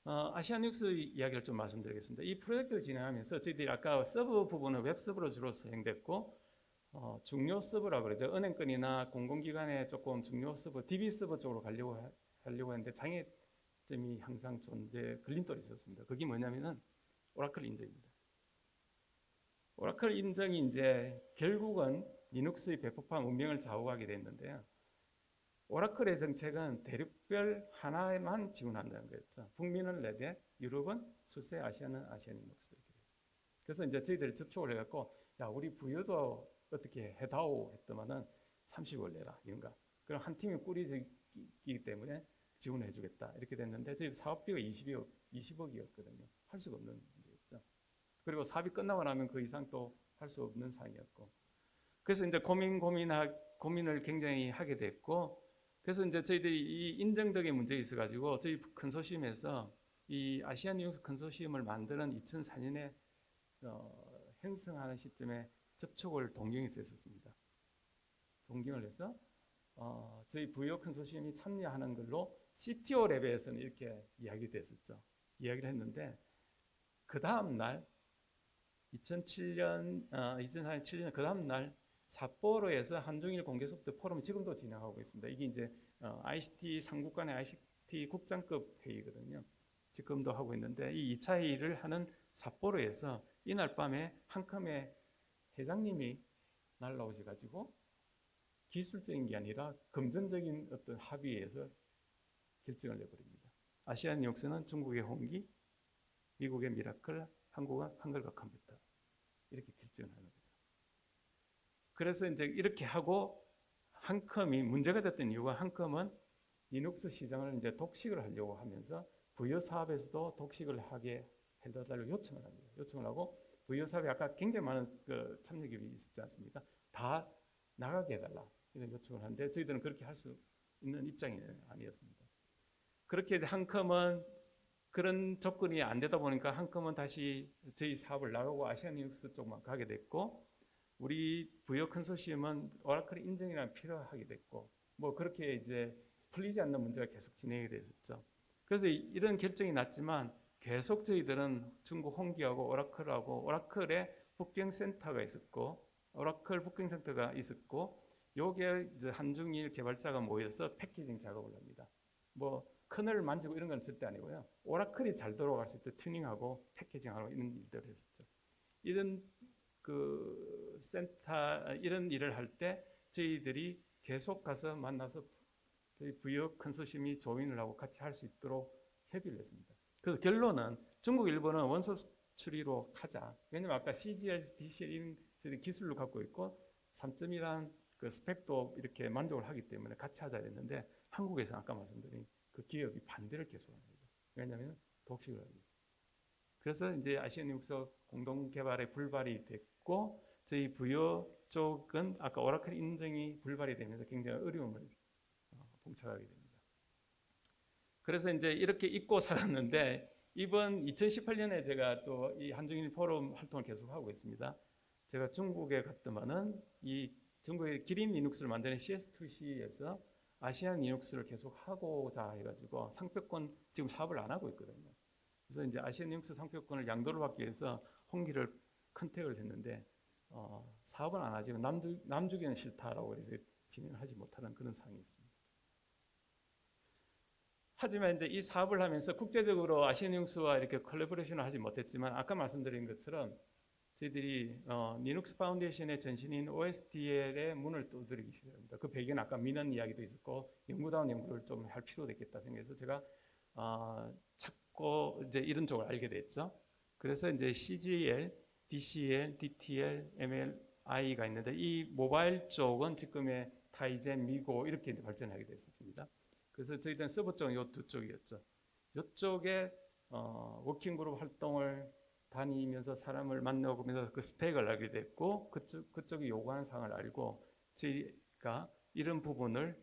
어, 아시아눅스 이야기를 좀 말씀드리겠습니다. 이 프로젝트를 진행하면서 저희들이 아까 서버 부분은 웹 서버로 주로 수행됐고 어, 중요 서버라 그러죠. 은행권이나 공공기관에 조금 중요 서버, DB 서버 쪽으로 가려고 하, 하려고 했는데 장애점이 항상 존재 걸림돌이 있었습니다. 그게 뭐냐면은 오라클 인증입니다. 오라클 인증이 이제 결국은 리눅스의 배포판 운명을 좌우하게 됐는데요. 오라클의 정책은 대륙별 하나에만 지원한다는 거였죠. 북미는 레드햇, 유럽은 수세, 아시아는 아시아눅스. 그래서 이제 저희들이 접촉을 해갖고 야 우리 부여도 어떻게 해다오 했더만은 30을 내라 이런가. 그럼 한 팀이 꾸리기 때문에 지원해주겠다 이렇게 됐는데 저희 사업비가 20억 20억이었거든요. 할 수가 없는 문제였죠. 그리고 사업이 끝나고 나면 그 이상 또 할 수 없는 상황이었고. 그래서 이제 고민 고민하 고민을 굉장히 하게 됐고 그래서 이제 저희들이 이 인정덕의 문제가 있어가지고 저희 컨소시엄에서 이 아시안 뉴스 컨소시엄을 만드는 2004년에 어, 형성하는 시점에 접촉을 동경에서 했었습니다. 동경을 해서 어, 저희 부여 컨소시엄이 참여하는 걸로 CTO 레벨에서는 이렇게 이야기됐었죠. 이야기를 했는데 그 다음 날 2007년 어, 2004년 7년 그 다음 날 삿포로에서 한중일 공개 소프트 포럼 지금도 진행하고 있습니다. 이게 이제 어, ICT 삼국 간의 ICT 국장급 회의거든요. 지금도 하고 있는데 이 2차 회의를 하는 삿포로에서 이날 밤에 한컴의 회장님이 날라오셔 가지고 기술적인 게 아니라 금전적인 어떤 합의에서 결정을 내버립니다. 아시아눅스는 중국의 홍기, 미국의 미라클, 한국은 한글과 컴퓨터 이렇게 결정을 하는 거죠. 그래서 이제 이렇게 하고 한컴이 문제가 됐던 이유가 한컴은 리눅스 시장을 이제 독식을 하려고 하면서 부요 사업에서도 독식을 하게 해달라고 요청을 합니다. 요청을 하고 부요 사업에 아까 굉장히 많은 그 참여 기업이 있었지 않습니까? 다 나가게 해달라 이런 요청을 하는데 저희들은 그렇게 할 수 있는 입장이 아니었습니다. 그렇게 한컴은 그런 조건이 안 되다 보니까 한컴은 다시 저희 사업을 나가고 아시아눅스 쪽만 가게 됐고 우리 부여 컨소시엄은 오라클 인증이랑 필요하게 됐고 뭐 그렇게 이제 풀리지 않는 문제가 계속 진행이 됐었죠. 그래서 이런 결정이 났지만 계속 저희들은 중국 홍기하고 오라클하고 오라클의 북경 센터가 있었고 오라클 북경 센터가 있었고 요게 이제 한중일 개발자가 모여서 패키징 작업을 합니다. 뭐 커널을 만지고 이런 건 절대 아니고요. 오라클이 잘 돌아갈 수 있도록 튜닝하고 패키징하고 이런 일들을 했었죠. 이런 그 센터 이런 일을 할 때 저희들이 계속 가서 만나서 저희 부여 컨소시엄이 조인을 하고 같이 할 수 있도록 협의를 했습니다. 그래서 결론은 중국, 일본은 원소 추리로 하자. 왜냐면 아까 CGL, DCL 이런 기술을 갖고 있고 3점이란 그 스펙도 이렇게 만족을 하기 때문에 같이 하자 했는데 한국에서 아까 말씀드린 그 기업이 반대를 거죠. 왜냐하면 독식을 하기. 그래서 이제 아시안 육서 공동 개발에 불발이 됐고 저희 부여 쪽은 아까 오라클 인증이 불발이 되면서 굉장히 어려움을 어, 봉착하게 됩니다. 그래서 이제 이렇게 잊고 살았는데 이번 2018년에 제가 또 이 한중일 포럼 활동을 계속하고 있습니다. 제가 중국에 갔더만은 이 중국의 기린 리눅스를 만드는 CS2C에서 아시아눅스를 계속 하고자 해가지고 상표권 지금 사업을 안 하고 있거든요. 그래서 이제 아시아눅스 상표권을 양도를 받기 위해서 홍기를 contact을 했는데 어, 사업은 안 하지만 남주, 남주기는 싫다라고 해서 진행을 하지 못하는 그런 상황이 있습니다. 하지만 이제 이 사업을 하면서 국제적으로 아시아눅스와 이렇게 collaboration을 하지 못했지만 아까 말씀드린 것처럼 저희들이 어, Linux Foundation의 전신인 OSDL의 문을 두드리기 시작합니다. 그 배경은 아까 민원 이야기도 있었고 연구다운 연구를 좀 할 필요도 있겠다 생각해서 제가 어, 찾고 이제 이런 쪽을 알게 됐죠. 그래서 이제 CGL, DCL, DTL, MLI가 있는데 이 모바일 쪽은 지금의 타이젠, 미고 이렇게 발전하게 됐었습니다. 그래서 저희들은 서버 쪽은 이 두 쪽이었죠. 이쪽에 어, 워킹그룹 활동을 다니면서 사람을 만나보면서 그 스펙을 알게 됐고 그쪽, 그쪽이 요구하는 사항을 알고 저희가 이런 부분을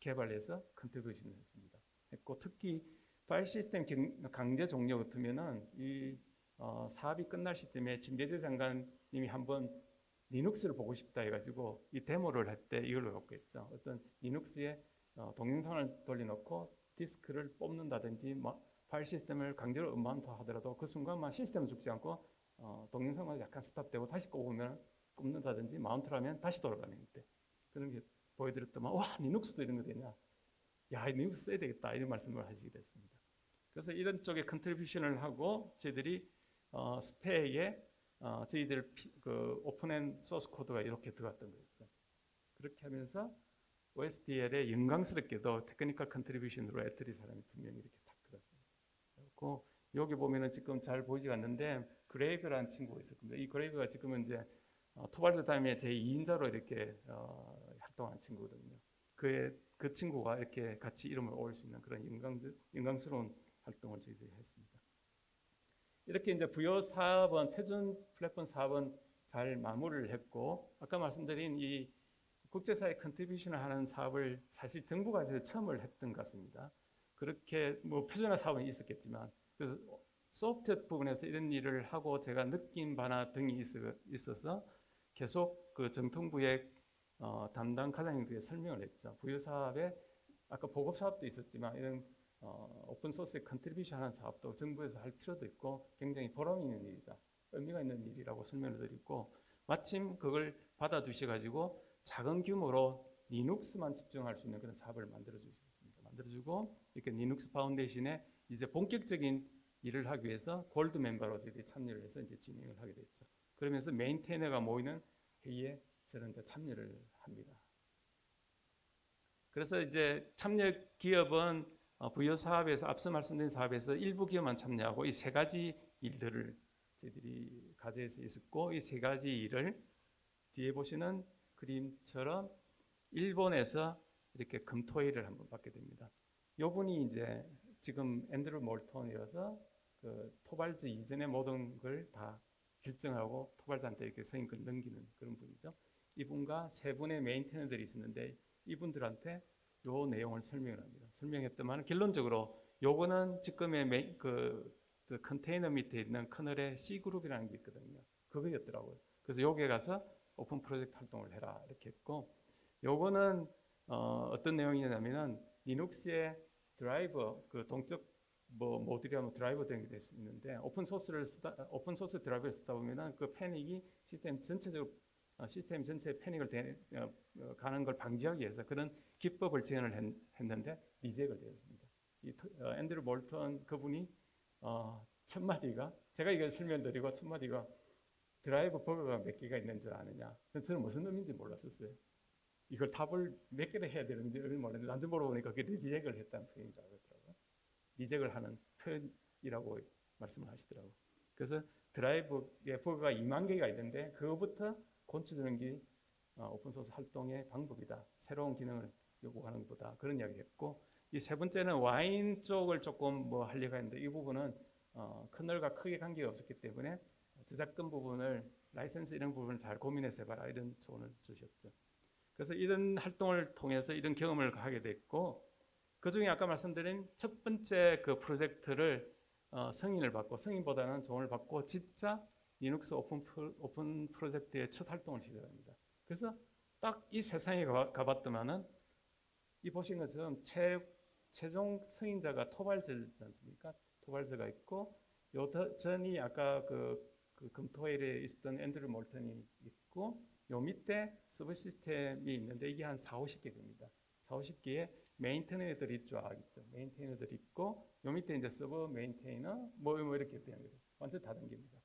개발해서 contribution을 했습니다. 했고 특히 파일 시스템 강제 종료 같으면은 이 어, 사업이 끝날 시점에 진대제 장관님이 한번 리눅스를 보고 싶다 해가지고 이 데모를 할 때 이걸로 갖고 했죠. 어떤 리눅스에 어, 동영상을 돌려놓고 디스크를 뽑는다든지 뭐 파일 시스템을 강제로 unmount 하더라도 그 순간만 시스템은 죽지 않고 어, 동영상만 약간 stop되고 다시 꼽으면 꼽는다든지 mount를 하면 다시 돌아가는 때. 그런 게 보여드렸더만 와 리눅스도 이런 거 되냐? 야 리눅스 써야 되겠다. 이런 말씀을 하시게 됐습니다. 그래서 이런 쪽에 contribution을 하고 저희들이 어, 스펙에 어, 저희들 피, 그 오픈 소스 코드가 이렇게 들어갔던 거였죠 그렇게 하면서 OSDL에 영광스럽게도 technical contribution으로 ETRI 사람이 두 명이 이렇게 탁 들어왔어요. 그리고 여기 보면은 지금 잘 보이지 않는데 그레이그라는 친구가 있었습니다. 이 그레이그가 지금은 이제 어, 토발즈 다음의 제 2인자로 이렇게 어, 활동하는 친구거든요. 그의 그 친구가 이렇게 같이 이름을 올릴 수 있는 그런 영광 영광스러운 활동을 저희들이 했습니다. 이렇게 이제 부여 사업은 표준 플랫폼 사업은 잘 마무리를 했고 아까 말씀드린 이 국제사회 contribution을 하는 사업을 사실 정부가 이제 처음을 했던 것 같습니다. 그렇게 뭐 표준화 사업은 있었겠지만 그래서 소프트 부분에서 이런 일을 하고 제가 느낀 바나 등이 있어서 계속 그 정통부의 어, 담당 과장님들에게 설명을 했죠. 부유 사업에 아까 보급 사업도 있었지만 이런 어, open source에 contribution 하는 사업도 정부에서 할 필요도 있고 굉장히 보람 있는 일이다. 의미가 있는 일이라고 설명을 드리고 마침 그걸 받아주셔 가지고 작은 규모로 Linux만 집중할 수 있는 그런 사업을 만들어 주셨습니다. 만들어 주고 이렇게 Linux Foundation에 이제 본격적인 일을 하기 위해서 골드 멤버로 저희들이 참여를 해서 이제 진행을 하게 됐죠. 그러면서 메인테이너가 모이는 회의에 저는 이제 참여를 합니다. 그래서 이제 참여 기업은 어, 부여 사업에서 앞서 말씀드린 사업에서 일부 기업만 참여하고 이 세 가지 일들을 저희들이 가져서 있었고 이 세 가지 일을 뒤에 보시는 그림처럼 일본에서 이렇게 금토일을 한번 받게 됩니다. 요분이 이제 지금 앤드루 몰턴이어서 그 토발즈 이전의 모든 걸 다 결정하고 토발즈한테 이렇게 승인권 넘기는 그런 분이죠. 이분과 세 분의 maintainer들이 있었는데 이분들한테 요 내용을 설명을 합니다. 설명했더만 결론적으로 요거는 지금의 메, 그, 그 컨테이너 밑에 있는 커널의 C 그룹이라는 게 있거든요. 그거였더라고요. 그래서 여기에 가서 오픈 프로젝트 활동을 해라 이렇게 했고 요거는 어, 어떤 내용이냐면은 Linux의 드라이버 그 동적 뭐 모듈이라면 드라이버 되는 게될수 있는데 open source를 쓰다 open source 드라이버를 쓰다 보면은 그 panic이 시스템 전체적으로 어, 시스템 전체에 panic을 되, 어, 어, 가는 걸 방지하기 위해서 그런 기법을 제안을 했, 는데 reject을 되었습니다. 이 어, 앤드류 몰턴 그분이 어, 첫 마디가 제가 이걸 설명드리고 첫 마디가 드라이버 버그가 몇 개가 있는 줄 아느냐? 저는 무슨 의미인지 몰랐었어요. 이걸 답을 몇 개를 해야 되는지 몰랐는데 나중 물어보니까 그게 reject을 했다는 표현인 줄 알았더라고요. reject을 하는 표현이라고 말씀을 하시더라고요. 그래서 드라이버의 버그가 2만 개가 있는데 그거부터 곤치는 게 어, open source 활동의 방법이다. 새로운 기능을 요구하는 것보다 그런 이야기 했고 이 세 번째는 와인 쪽을 조금 뭐 하려고 했는데 이 부분은 어, kernel과 크게 관계가 없었기 때문에 저작권 부분을 라이센스 이런 부분을 잘 고민해서 해봐라 이런 조언을 주셨죠. 그래서 이런 활동을 통해서 이런 경험을 하게 됐고 그 중에 아까 말씀드린 첫 번째 그 프로젝트를 어, 승인을 받고 승인보다는 조언을 받고 진짜 리눅스 오픈, 프로, 오픈 프로젝트의 첫 활동을 시작합니다. 그래서 딱 이 세상에 가, 가봤더만은 이 보신 것처럼 최, 최종 승인자가 토발즈지 않습니까? 토발즈가 있고 요 전이 아까 그, 그 금토일에 있었던 앤드류 몰턴이 있고 요 밑에 sub system이 있는데 이게 한 4, 50개 됩니다. 4, 50개의 maintainer들이 쫙 있죠. maintainer들이 있고 요 밑에 이제 sub maintainer 뭐, 뭐 이렇게 되는 거죠. 완전 다른 겁니다.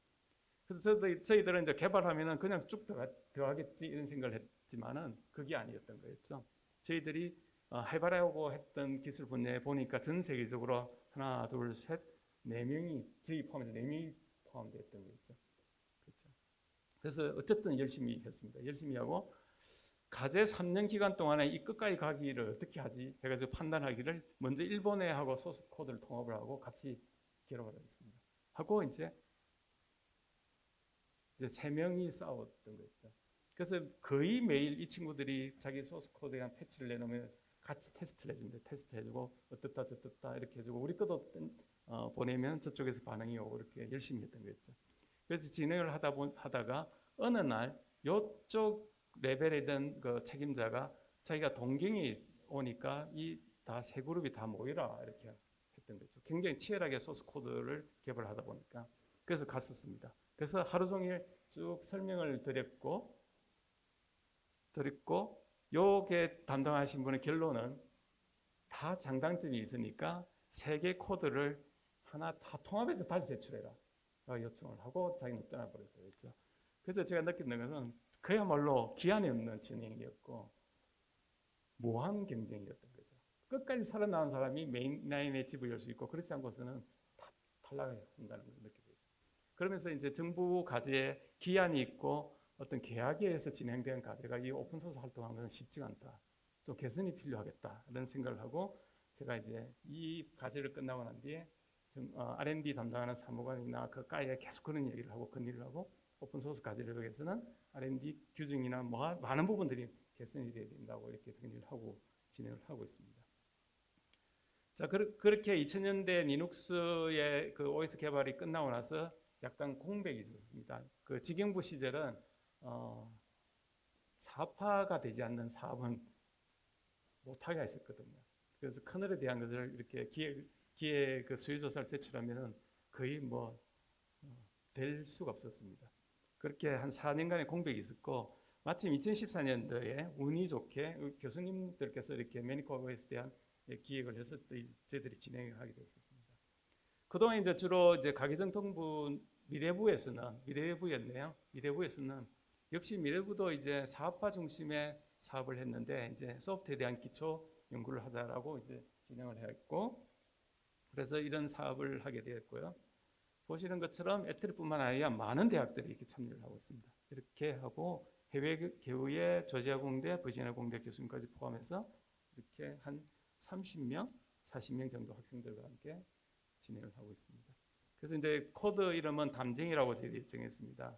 그래서 저희, 저희들은 이제 개발하면은 그냥 쭉 들어가, 들어가겠지 이런 생각을 했지만은 그게 아니었던 거였죠. 저희들이 어, 해바라고 했던 기술 분야에 보니까 전 세계적으로 하나, 둘, 셋, 네 명이 저희 포함해서 네 명이 포함되었던 거였죠. 그렇죠. 그래서 어쨌든 열심히 했습니다. 열심히 하고 가제 3년 기간 동안에 이 끝까지 가기를 어떻게 하지 해가지고 판단하기를 먼저 일본에 하고 소스 코드를 통합을 하고 같이 기록을 했습니다. 하고 이제 이제 세 명이 싸웠던 거였죠. 그래서 거의 매일 이 친구들이 자기 source code에 대한 patch를 내놓으면 같이 테스트를 해줍니다. 테스트 해주고 어떻다 저떻다 이렇게 해주고 우리 것도 어, 보내면 저쪽에서 반응이 오고 이렇게 열심히 했던 거였죠. 그래서 진행을 하다 보, 하다가 어느 날 이쪽 레벨에 있던 그 책임자가 자기가 동경이 오니까 이 다 세 그룹이 다 모이라 이렇게 했던 거죠. 굉장히 치열하게 source code를 개발하다 보니까 그래서 갔었습니다. 그래서 하루 종일 쭉 설명을 드렸고 드렸고 요게 담당하신 분의 결론은 다 장단점이 있으니까 세 개 코드를 하나 다 통합해서 다시 제출해라. 요청을 하고 자기는 떠나버렸다고 했죠. 그래서 제가 느끼는 것은 그야말로 기한이 없는 진행이었고 무한 경쟁이었던 거죠. 끝까지 살아남은 사람이 메인 라인에 집을 열 수 있고 그렇지 않고서는 다 탈락해야 한다는 걸 느끼게 됐어요. 그러면서 이제 정부 과제에 기한이 있고 어떤 계약에 의해서 진행된 과제가 이 오픈소스 활동하는 것은 쉽지가 않다. 좀 개선이 필요하겠다. 이런 생각을 하고 제가 이제 이 과제를 끝나고 난 뒤에 좀, 어, R&D 담당하는 사무관이나 그 과에 계속 그런 얘기를 하고 건의를 하고 오픈소스 과제를 위해서는 R&D 규정이나 뭐 많은 부분들이 개선이 돼야 된다고 이렇게 정리를 하고 진행을 하고 있습니다. 자, 그, 그렇게 2000년대 리눅스의 그 OS 개발이 끝나고 나서 약간 공백이 있었습니다. 그 직영부 시절은 어, 사파가 되지 않는 사업은 못하게 하셨거든요. 그래서 커널에 대한 것을 이렇게 기획, 기획 그 수요조사를 제출하면은 거의 뭐, 어, 될 수가 없었습니다. 그렇게 한 4년간의 공백이 있었고, 마침 2014년도에 운이 좋게 교수님들께서 이렇게 매니커버에 대한 기획을 해서 또 저희들이 진행하게 됐습니다. 그동안 이제 주로 이제 가계정통부 미래부에서는 미래부였네요. 미래부에서는 역시 미래부도 이제 사업화 중심의 사업을 했는데 이제 소프트에 대한 기초 연구를 하자라고 이제 진행을 했고 그래서 이런 사업을 하게 되었고요. 보시는 것처럼 에트리뿐만 아니라 많은 대학들이 이렇게 참여를 하고 있습니다. 이렇게 하고 해외 교우의 조지아 공대, 버지니아 공대 교수님까지 포함해서 이렇게 한 30명, 40명 정도 학생들과 함께 진행을 하고 있습니다. 그래서 이제 코드 이름은 담쟁이라고 저희들이 정했습니다.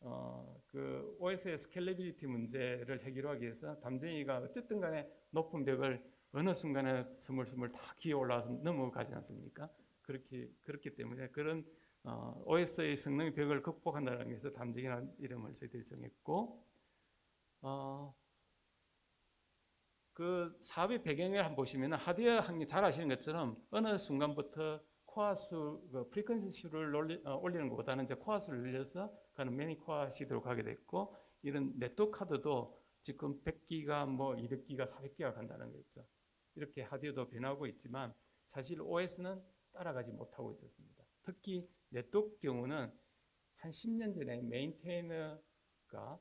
어, 그 OS의 scalability 문제를 해결하기 위해서 담쟁이가 어쨌든 간에 높은 벽을 어느 순간에 스물스물 다 기어 올라와서 넘어가지 않습니까? 그렇게, 그렇기 때문에 그런 어, OS의 성능의 벽을 극복한다는 것에서 담쟁이라는 이름을 저희들이 정했고 어, 그 사업의 배경을 한번 보시면 하드웨어 한계 잘 아시는 것처럼 어느 순간부터 core 수, 그 frequency 수를 올리, 어, 올리는 것보다는 이제 core 수를 늘려서 가는 many core 시대로 가게 됐고 이런 네트워크 카드도 지금 100기가 뭐 200기가 400기가 간다는 거죠. 이렇게 하드웨어도 변하고 있지만 사실 OS는 따라가지 못하고 있었습니다. 특히 네트워크 경우는 한 10년 전에 maintainer가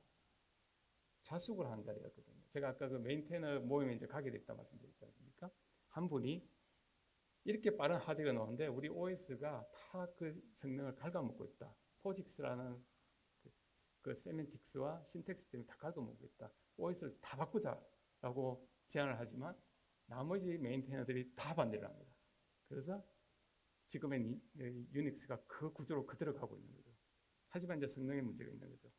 자숙을 한 자리였거든요. 제가 아까 그 maintainer 모임에 이제 가게 됐다 말씀드렸지 않습니까? 한 분이 이렇게 빠른 하드웨어가 나오는데 우리 OS가 다 그 성능을 갉아먹고 있다. POSIX라는 그, 그 semantics와 syntax 때문에 다 갉아먹고 있다. OS를 다 바꾸자라고 제안을 하지만 나머지 maintainer들이 다 반대를 합니다. 그래서 지금의 Unix가 그 구조로 그대로 가고 있는 거죠. 하지만 이제 성능에 문제가 있는 거죠.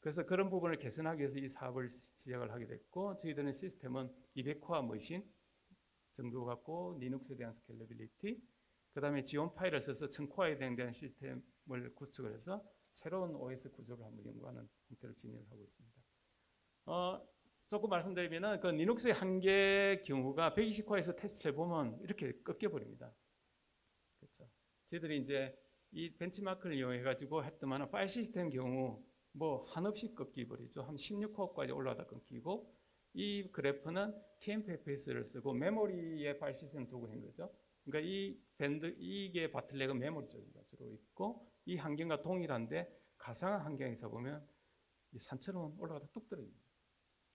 그래서 그런 부분을 개선하기 위해서 이 사업을 시작을 하게 됐고 저희들은 시스템은 200core machine 정도 갖고 Linux에 대한 scalability 그 다음에 Xeon Phi를 써서 1000core에 대한 시스템을 구축을 해서 새로운 OS 구조를 한번 연구하는 형태로 진행을 하고 있습니다. 어, 조금 말씀드리면은 그 Linux의 한계 경우가 120core에서 테스트를 해보면 이렇게 꺾여버립니다. 그렇죠. 저희들이 이제 이 벤치마크를 이용해 가지고 했더만 파일 시스템 경우 뭐 한없이 꺾이버리죠. 한 16코어까지 올라다 끊기고 이 그래프는 TMPFS를 쓰고 메모리에 파일 시스템 두고 한 거죠. 그러니까 이 밴드 이게 바틀렉은 메모리 쪽입니다. 주로 있고 이 환경과 동일한데 가상한 환경에서 보면 이 산처럼 올라가다 뚝 떨어집니다.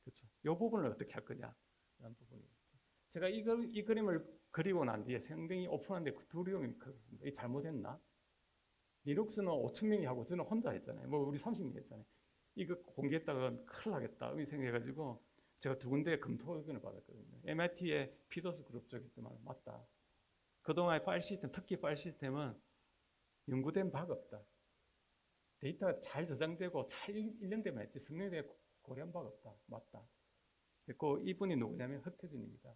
그렇죠. 이 부분을 어떻게 할 거냐 라는 부분이죠. 제가 이, 이 그림을 그리고 난 뒤에 상당히 오픈하는데 그 두려움이 컸습니다. 이 잘못했나? 리눅스는 5천 명이 하고 저는 혼자 했잖아요. 뭐 우리 30명 했잖아요. 이거 공개했다가 큰일 나겠다. 이 생각해가지고 제가 두 군데 검토 의견을 받았거든요. MIT의 PDOS 그룹 쪽에 말 맞다. 그동안의 파일 시스템, 특히 파일 시스템은 연구된 바가 없다. 데이터가 잘 저장되고 잘 일련되면 했지 성능에 고려한 바가 없다. 맞다. 그 이분이 누구냐면 허태준입니다.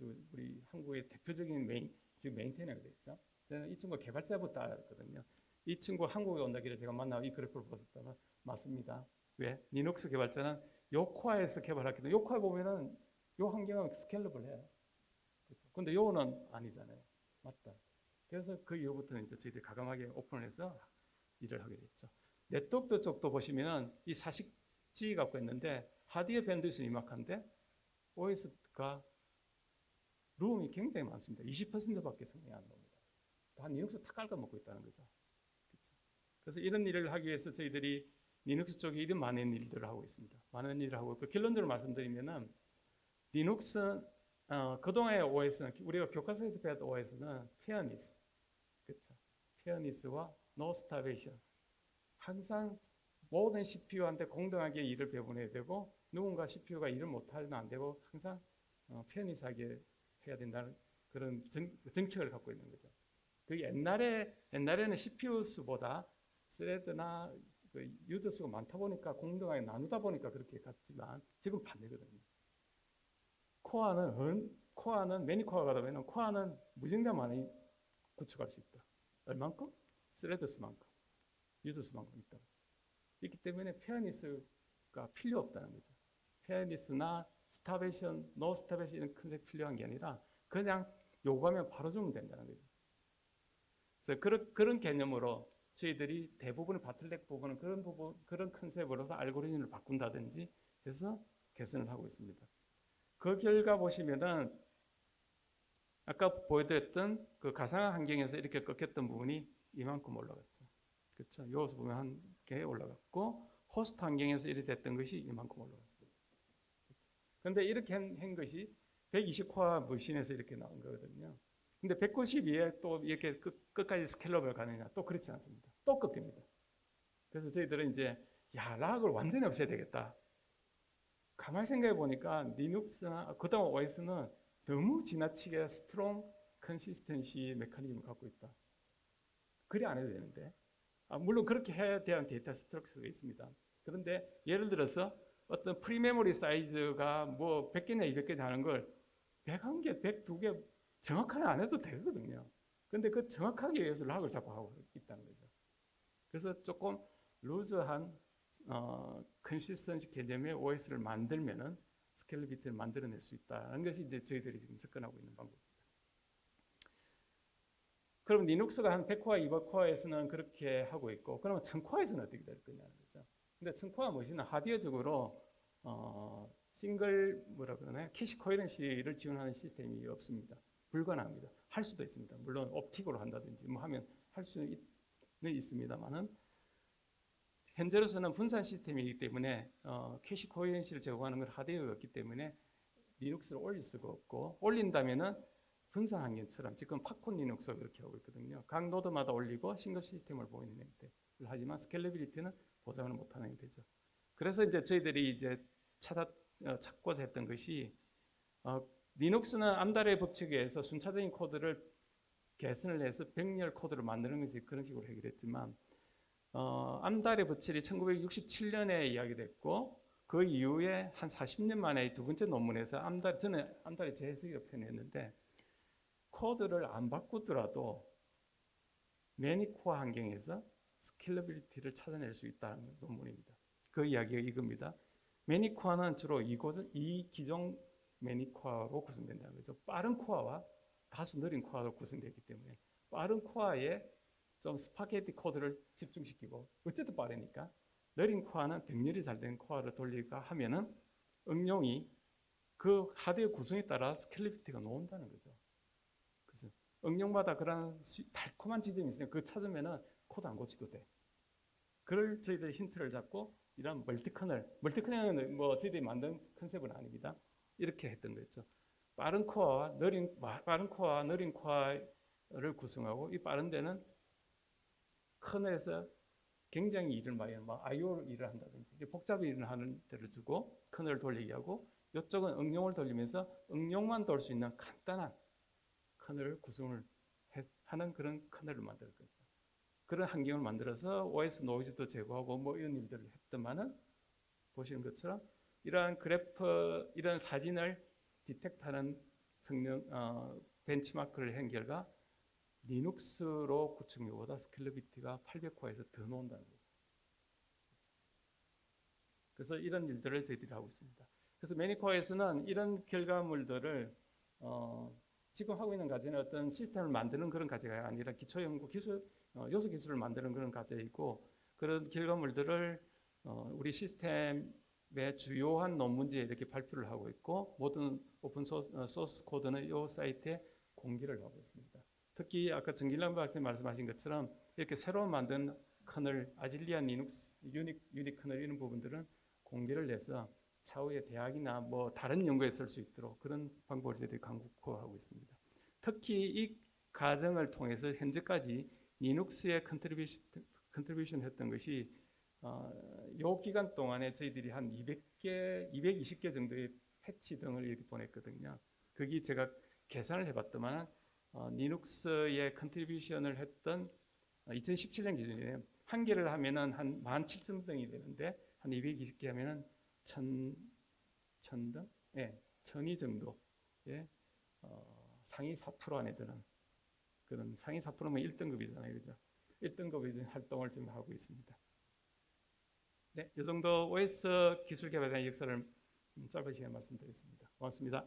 우리 한국의 대표적인 메인, 지금 maintainer가 됐죠. 저는 이 친구 개발자부터 알았거든요. 이 친구 한국에 온다길래 제가 만나고 이 그래프를 보셨다가 맞습니다. 왜? 리눅스 개발자는 요 코어에서 개발했기 때문에 요 코어에 보면은 요 환경은 scalable 해요. 그렇죠. 근데 요거는 아니잖아요. 맞다. 그래서 그 이후부터는 이제 저희들이 과감하게 오픈을 해서 일을 하게 됐죠. 네트워크 쪽도 보시면은 이 사식지 갖고 있는데 하드웨어 bandwidth는 이만한데 OS가 room이 굉장히 많습니다. 20%밖에 성능이 안 나옵니다. 다 리눅스 다 깔아먹고 있다는 거죠. 그렇죠? 그래서 이런 일을 하기 위해서 저희들이 리눅스 쪽에 이런 많은 일들을 하고 있습니다. 많은 일을 하고 있고 결론적으로 말씀드리면은 리눅스 어, 그동안의 OS는 우리가 교과서에서 배웠던 OS는 fairness, 그렇죠? fairness와 no starvation. 항상 모든 CPU한테 공정하게 일을 배분해야 되고 누군가 CPU가 일을 못하면 안 되고 항상 어, fairness하게 해야 된다는 그런 정, 정책을 갖고 있는 거죠. 그 옛날에 옛날에는 CPU 수보다 thread나 그 유저 수가 많다 보니까 공정하게 나누다 보니까 그렇게 갔지만 지금 반대거든요. 코어는 은- 코어는 many core가 되면 코어는 무진장 많이 구축할 수 있다. 얼만큼? thread 수만큼, 유저 수만큼 있다. 있기 때문에 fairness가 필요 없다는 거죠. fairness나 starvation, no starvation 이런 컨셉 필요한 게 아니라 그냥 요구하면 바로 주면 된다는 거죠. 그래서 그런, 그런 개념으로 저희들이 대부분의 bottleneck 부분은 그런 부분, 그런 concept으로서 알고리즘을 바꾼다든지 해서 개선을 하고 있습니다. 그 결과 보시면은 아까 보여드렸던 그 가상 환경에서 이렇게 꺾였던 부분이 이만큼 올라갔죠. 그렇죠. 여기서 보면 한 개 올라갔고 호스트 환경에서 이렇게 됐던 것이 이만큼 올라갔어요. 그런데 이렇게 한, 한 것이 120코어 머신에서 이렇게 나온 거거든요. 근데 192에 또 이렇게 끝, 끝까지 스케일업을 가느냐? 또 그렇지 않습니다. 또 꺾입니다. 그래서 저희들은 이제 야 lock을 완전히 없애야 되겠다. 가만히 생각해 보니까 리눅스나 그다음 OS는 너무 지나치게 strong consistency 메커니즘을 갖고 있다. 그래 안 해도 되는데. 아, 물론 그렇게 해야 대한 데이터 structure가 있습니다. 그런데 예를 들어서 어떤 free memory 사이즈가 뭐 100개냐 200개 하는 걸 101개, 102개 정확하게 안 해도 되거든요. 근데 그 정확하게 위해서 lock을 자꾸 하고 있다는 거죠. 그래서 조금 loose한 어, consistency 개념의 OS를 만들면은 scalability를 만들어낼 수 있다는 것이 이제 저희들이 지금 접근하고 있는 방법입니다. 그럼 리눅스가 한 100코어, 200코어에서는 그렇게 하고 있고, 그러면 1000코어에서는 어떻게 될 거냐는 거죠. 근데 1000코어 machine은 하드웨어적으로 어, 싱글 뭐라 그러나요? cache coherency를 지원하는 시스템이 없습니다. 불가능합니다. 할 수도 있습니다. 물론 optic으로 한다든지 뭐 하면 할 수는 있습니다만은 현재로서는 분산 시스템이기 때문에 어, cache coherency를 제공하는 건 하드웨어가 없기 때문에 리눅스를 올릴 수가 없고 올린다면은 분산 환경처럼 지금 팝콘 리눅스가 그렇게 하고 있거든요. 각 노드마다 올리고 싱글 시스템을 보이는 형태를 하지만 scalability는 보장을 못하는 형태죠. 그래서 이제 저희들이 이제 찾아 어, 찾고자 했던 것이 어, 리눅스는 암달의 법칙에 의해서 순차적인 코드를 개선을 해서 병렬 코드를 만드는 것이 그런 식으로 해결했지만 어, 암달의 법칙이 1967년에 이야기됐고 그 이후에 한 40년 만에 두 번째 논문에서 암달 저는 암달의 재해석이라고 표현했는데 코드를 안 바꾸더라도 many core 환경에서 scalability를 찾아낼 수 있다는 논문입니다. 그 이야기가 이겁니다. many core는 주로 이곳은 이 기종 many core로 구성된다는 거죠. 빠른 코어와 다소 느린 코어로 구성되기 때문에 빠른 코어에 좀 스파게티 코드를 집중시키고 어쨌든 빠르니까 느린 코어는 병렬이 잘 된 코어를 돌리가 하면은 응용이 그 하드웨어 구성에 따라 scalability가 나온다는 거죠. 그래서 응용마다 그런 달콤한 지점이 있으니까 그 찾으면은 코드 안 고치도 돼. 그걸 저희들이 힌트를 잡고 이런 multi kernel, multi kernel은 뭐 저희들이 만든 concept은 아닙니다. 이렇게 했던 거죠. 빠른 코어와 느린 빠른 코어와 느린 코어를 구성하고 이 빠른 데는 커널에서 굉장히 일을 많이 하는 막 I/O 일을 한다든지 복잡한 일을 하는 데를 주고 커널을 돌리게 하고 이쪽은 응용을 돌리면서 응용만 돌 수 있는 간단한 커널을 구성을 해, 하는 그런 커널을 만들 거죠. 그런 환경을 만들어서 OS 노이즈도 제거하고 뭐 이런 일들을 했더만은 보시는 것처럼 이러한 그래프, 이런 사진을 detect하는 성능 어, benchmark를 한 결과 리눅스로 구축료보다 스케일러비티가 800코어에서 더 나온다는 거죠. 그래서 이런 일들을 저희들이 하고 있습니다. 그래서 many core에서는 이런 결과물들을 어, 지금 하고 있는 과제는 어떤 시스템을 만드는 그런 과제가 아니라 기초 연구 기술 어, 요소 기술을 만드는 그런 과제이고 그런 결과물들을 어, 우리 시스템 의 주요한 논문지에 이렇게 발표를 하고 있고 모든 open source, 어, 소스 코드는 이 사이트에 공개를 하고 있습니다. 특히 아까 전길남 박사님 말씀하신 것처럼 이렇게 새로 만든 kernel Azalea 리눅스 uni unikernel 이런 부분들은 공개를 해서 차후에 대학이나 뭐 다른 연구에 쓸 수 있도록 그런 방법을 저희들이 강구하고 있습니다. 특히 이 과정을 통해서 현재까지 리눅스에 contribution, contribution 했던 것이 어, 요 기간 동안에 저희들이 한 200개, 220개 정도의 패치 등을 이렇게 보냈거든요. 거기 제가 계산을 해봤더만 어, 리눅스에 contribution을 했던 2017년 기준이에요. 한 개를 하면은 한 17,000등이 되는데 한 220개 하면은 1,000, 1,000등? 예, 1,002 정도. 예, 어, 상위 4% 안에 드는 그런 상위 4%면 1등급이잖아요. 그죠? 1등급의 활동을 지금 하고 있습니다. 네, 이 정도 OS 기술 개발의 역사를 짧은 시간에 말씀드렸습니다. 고맙습니다.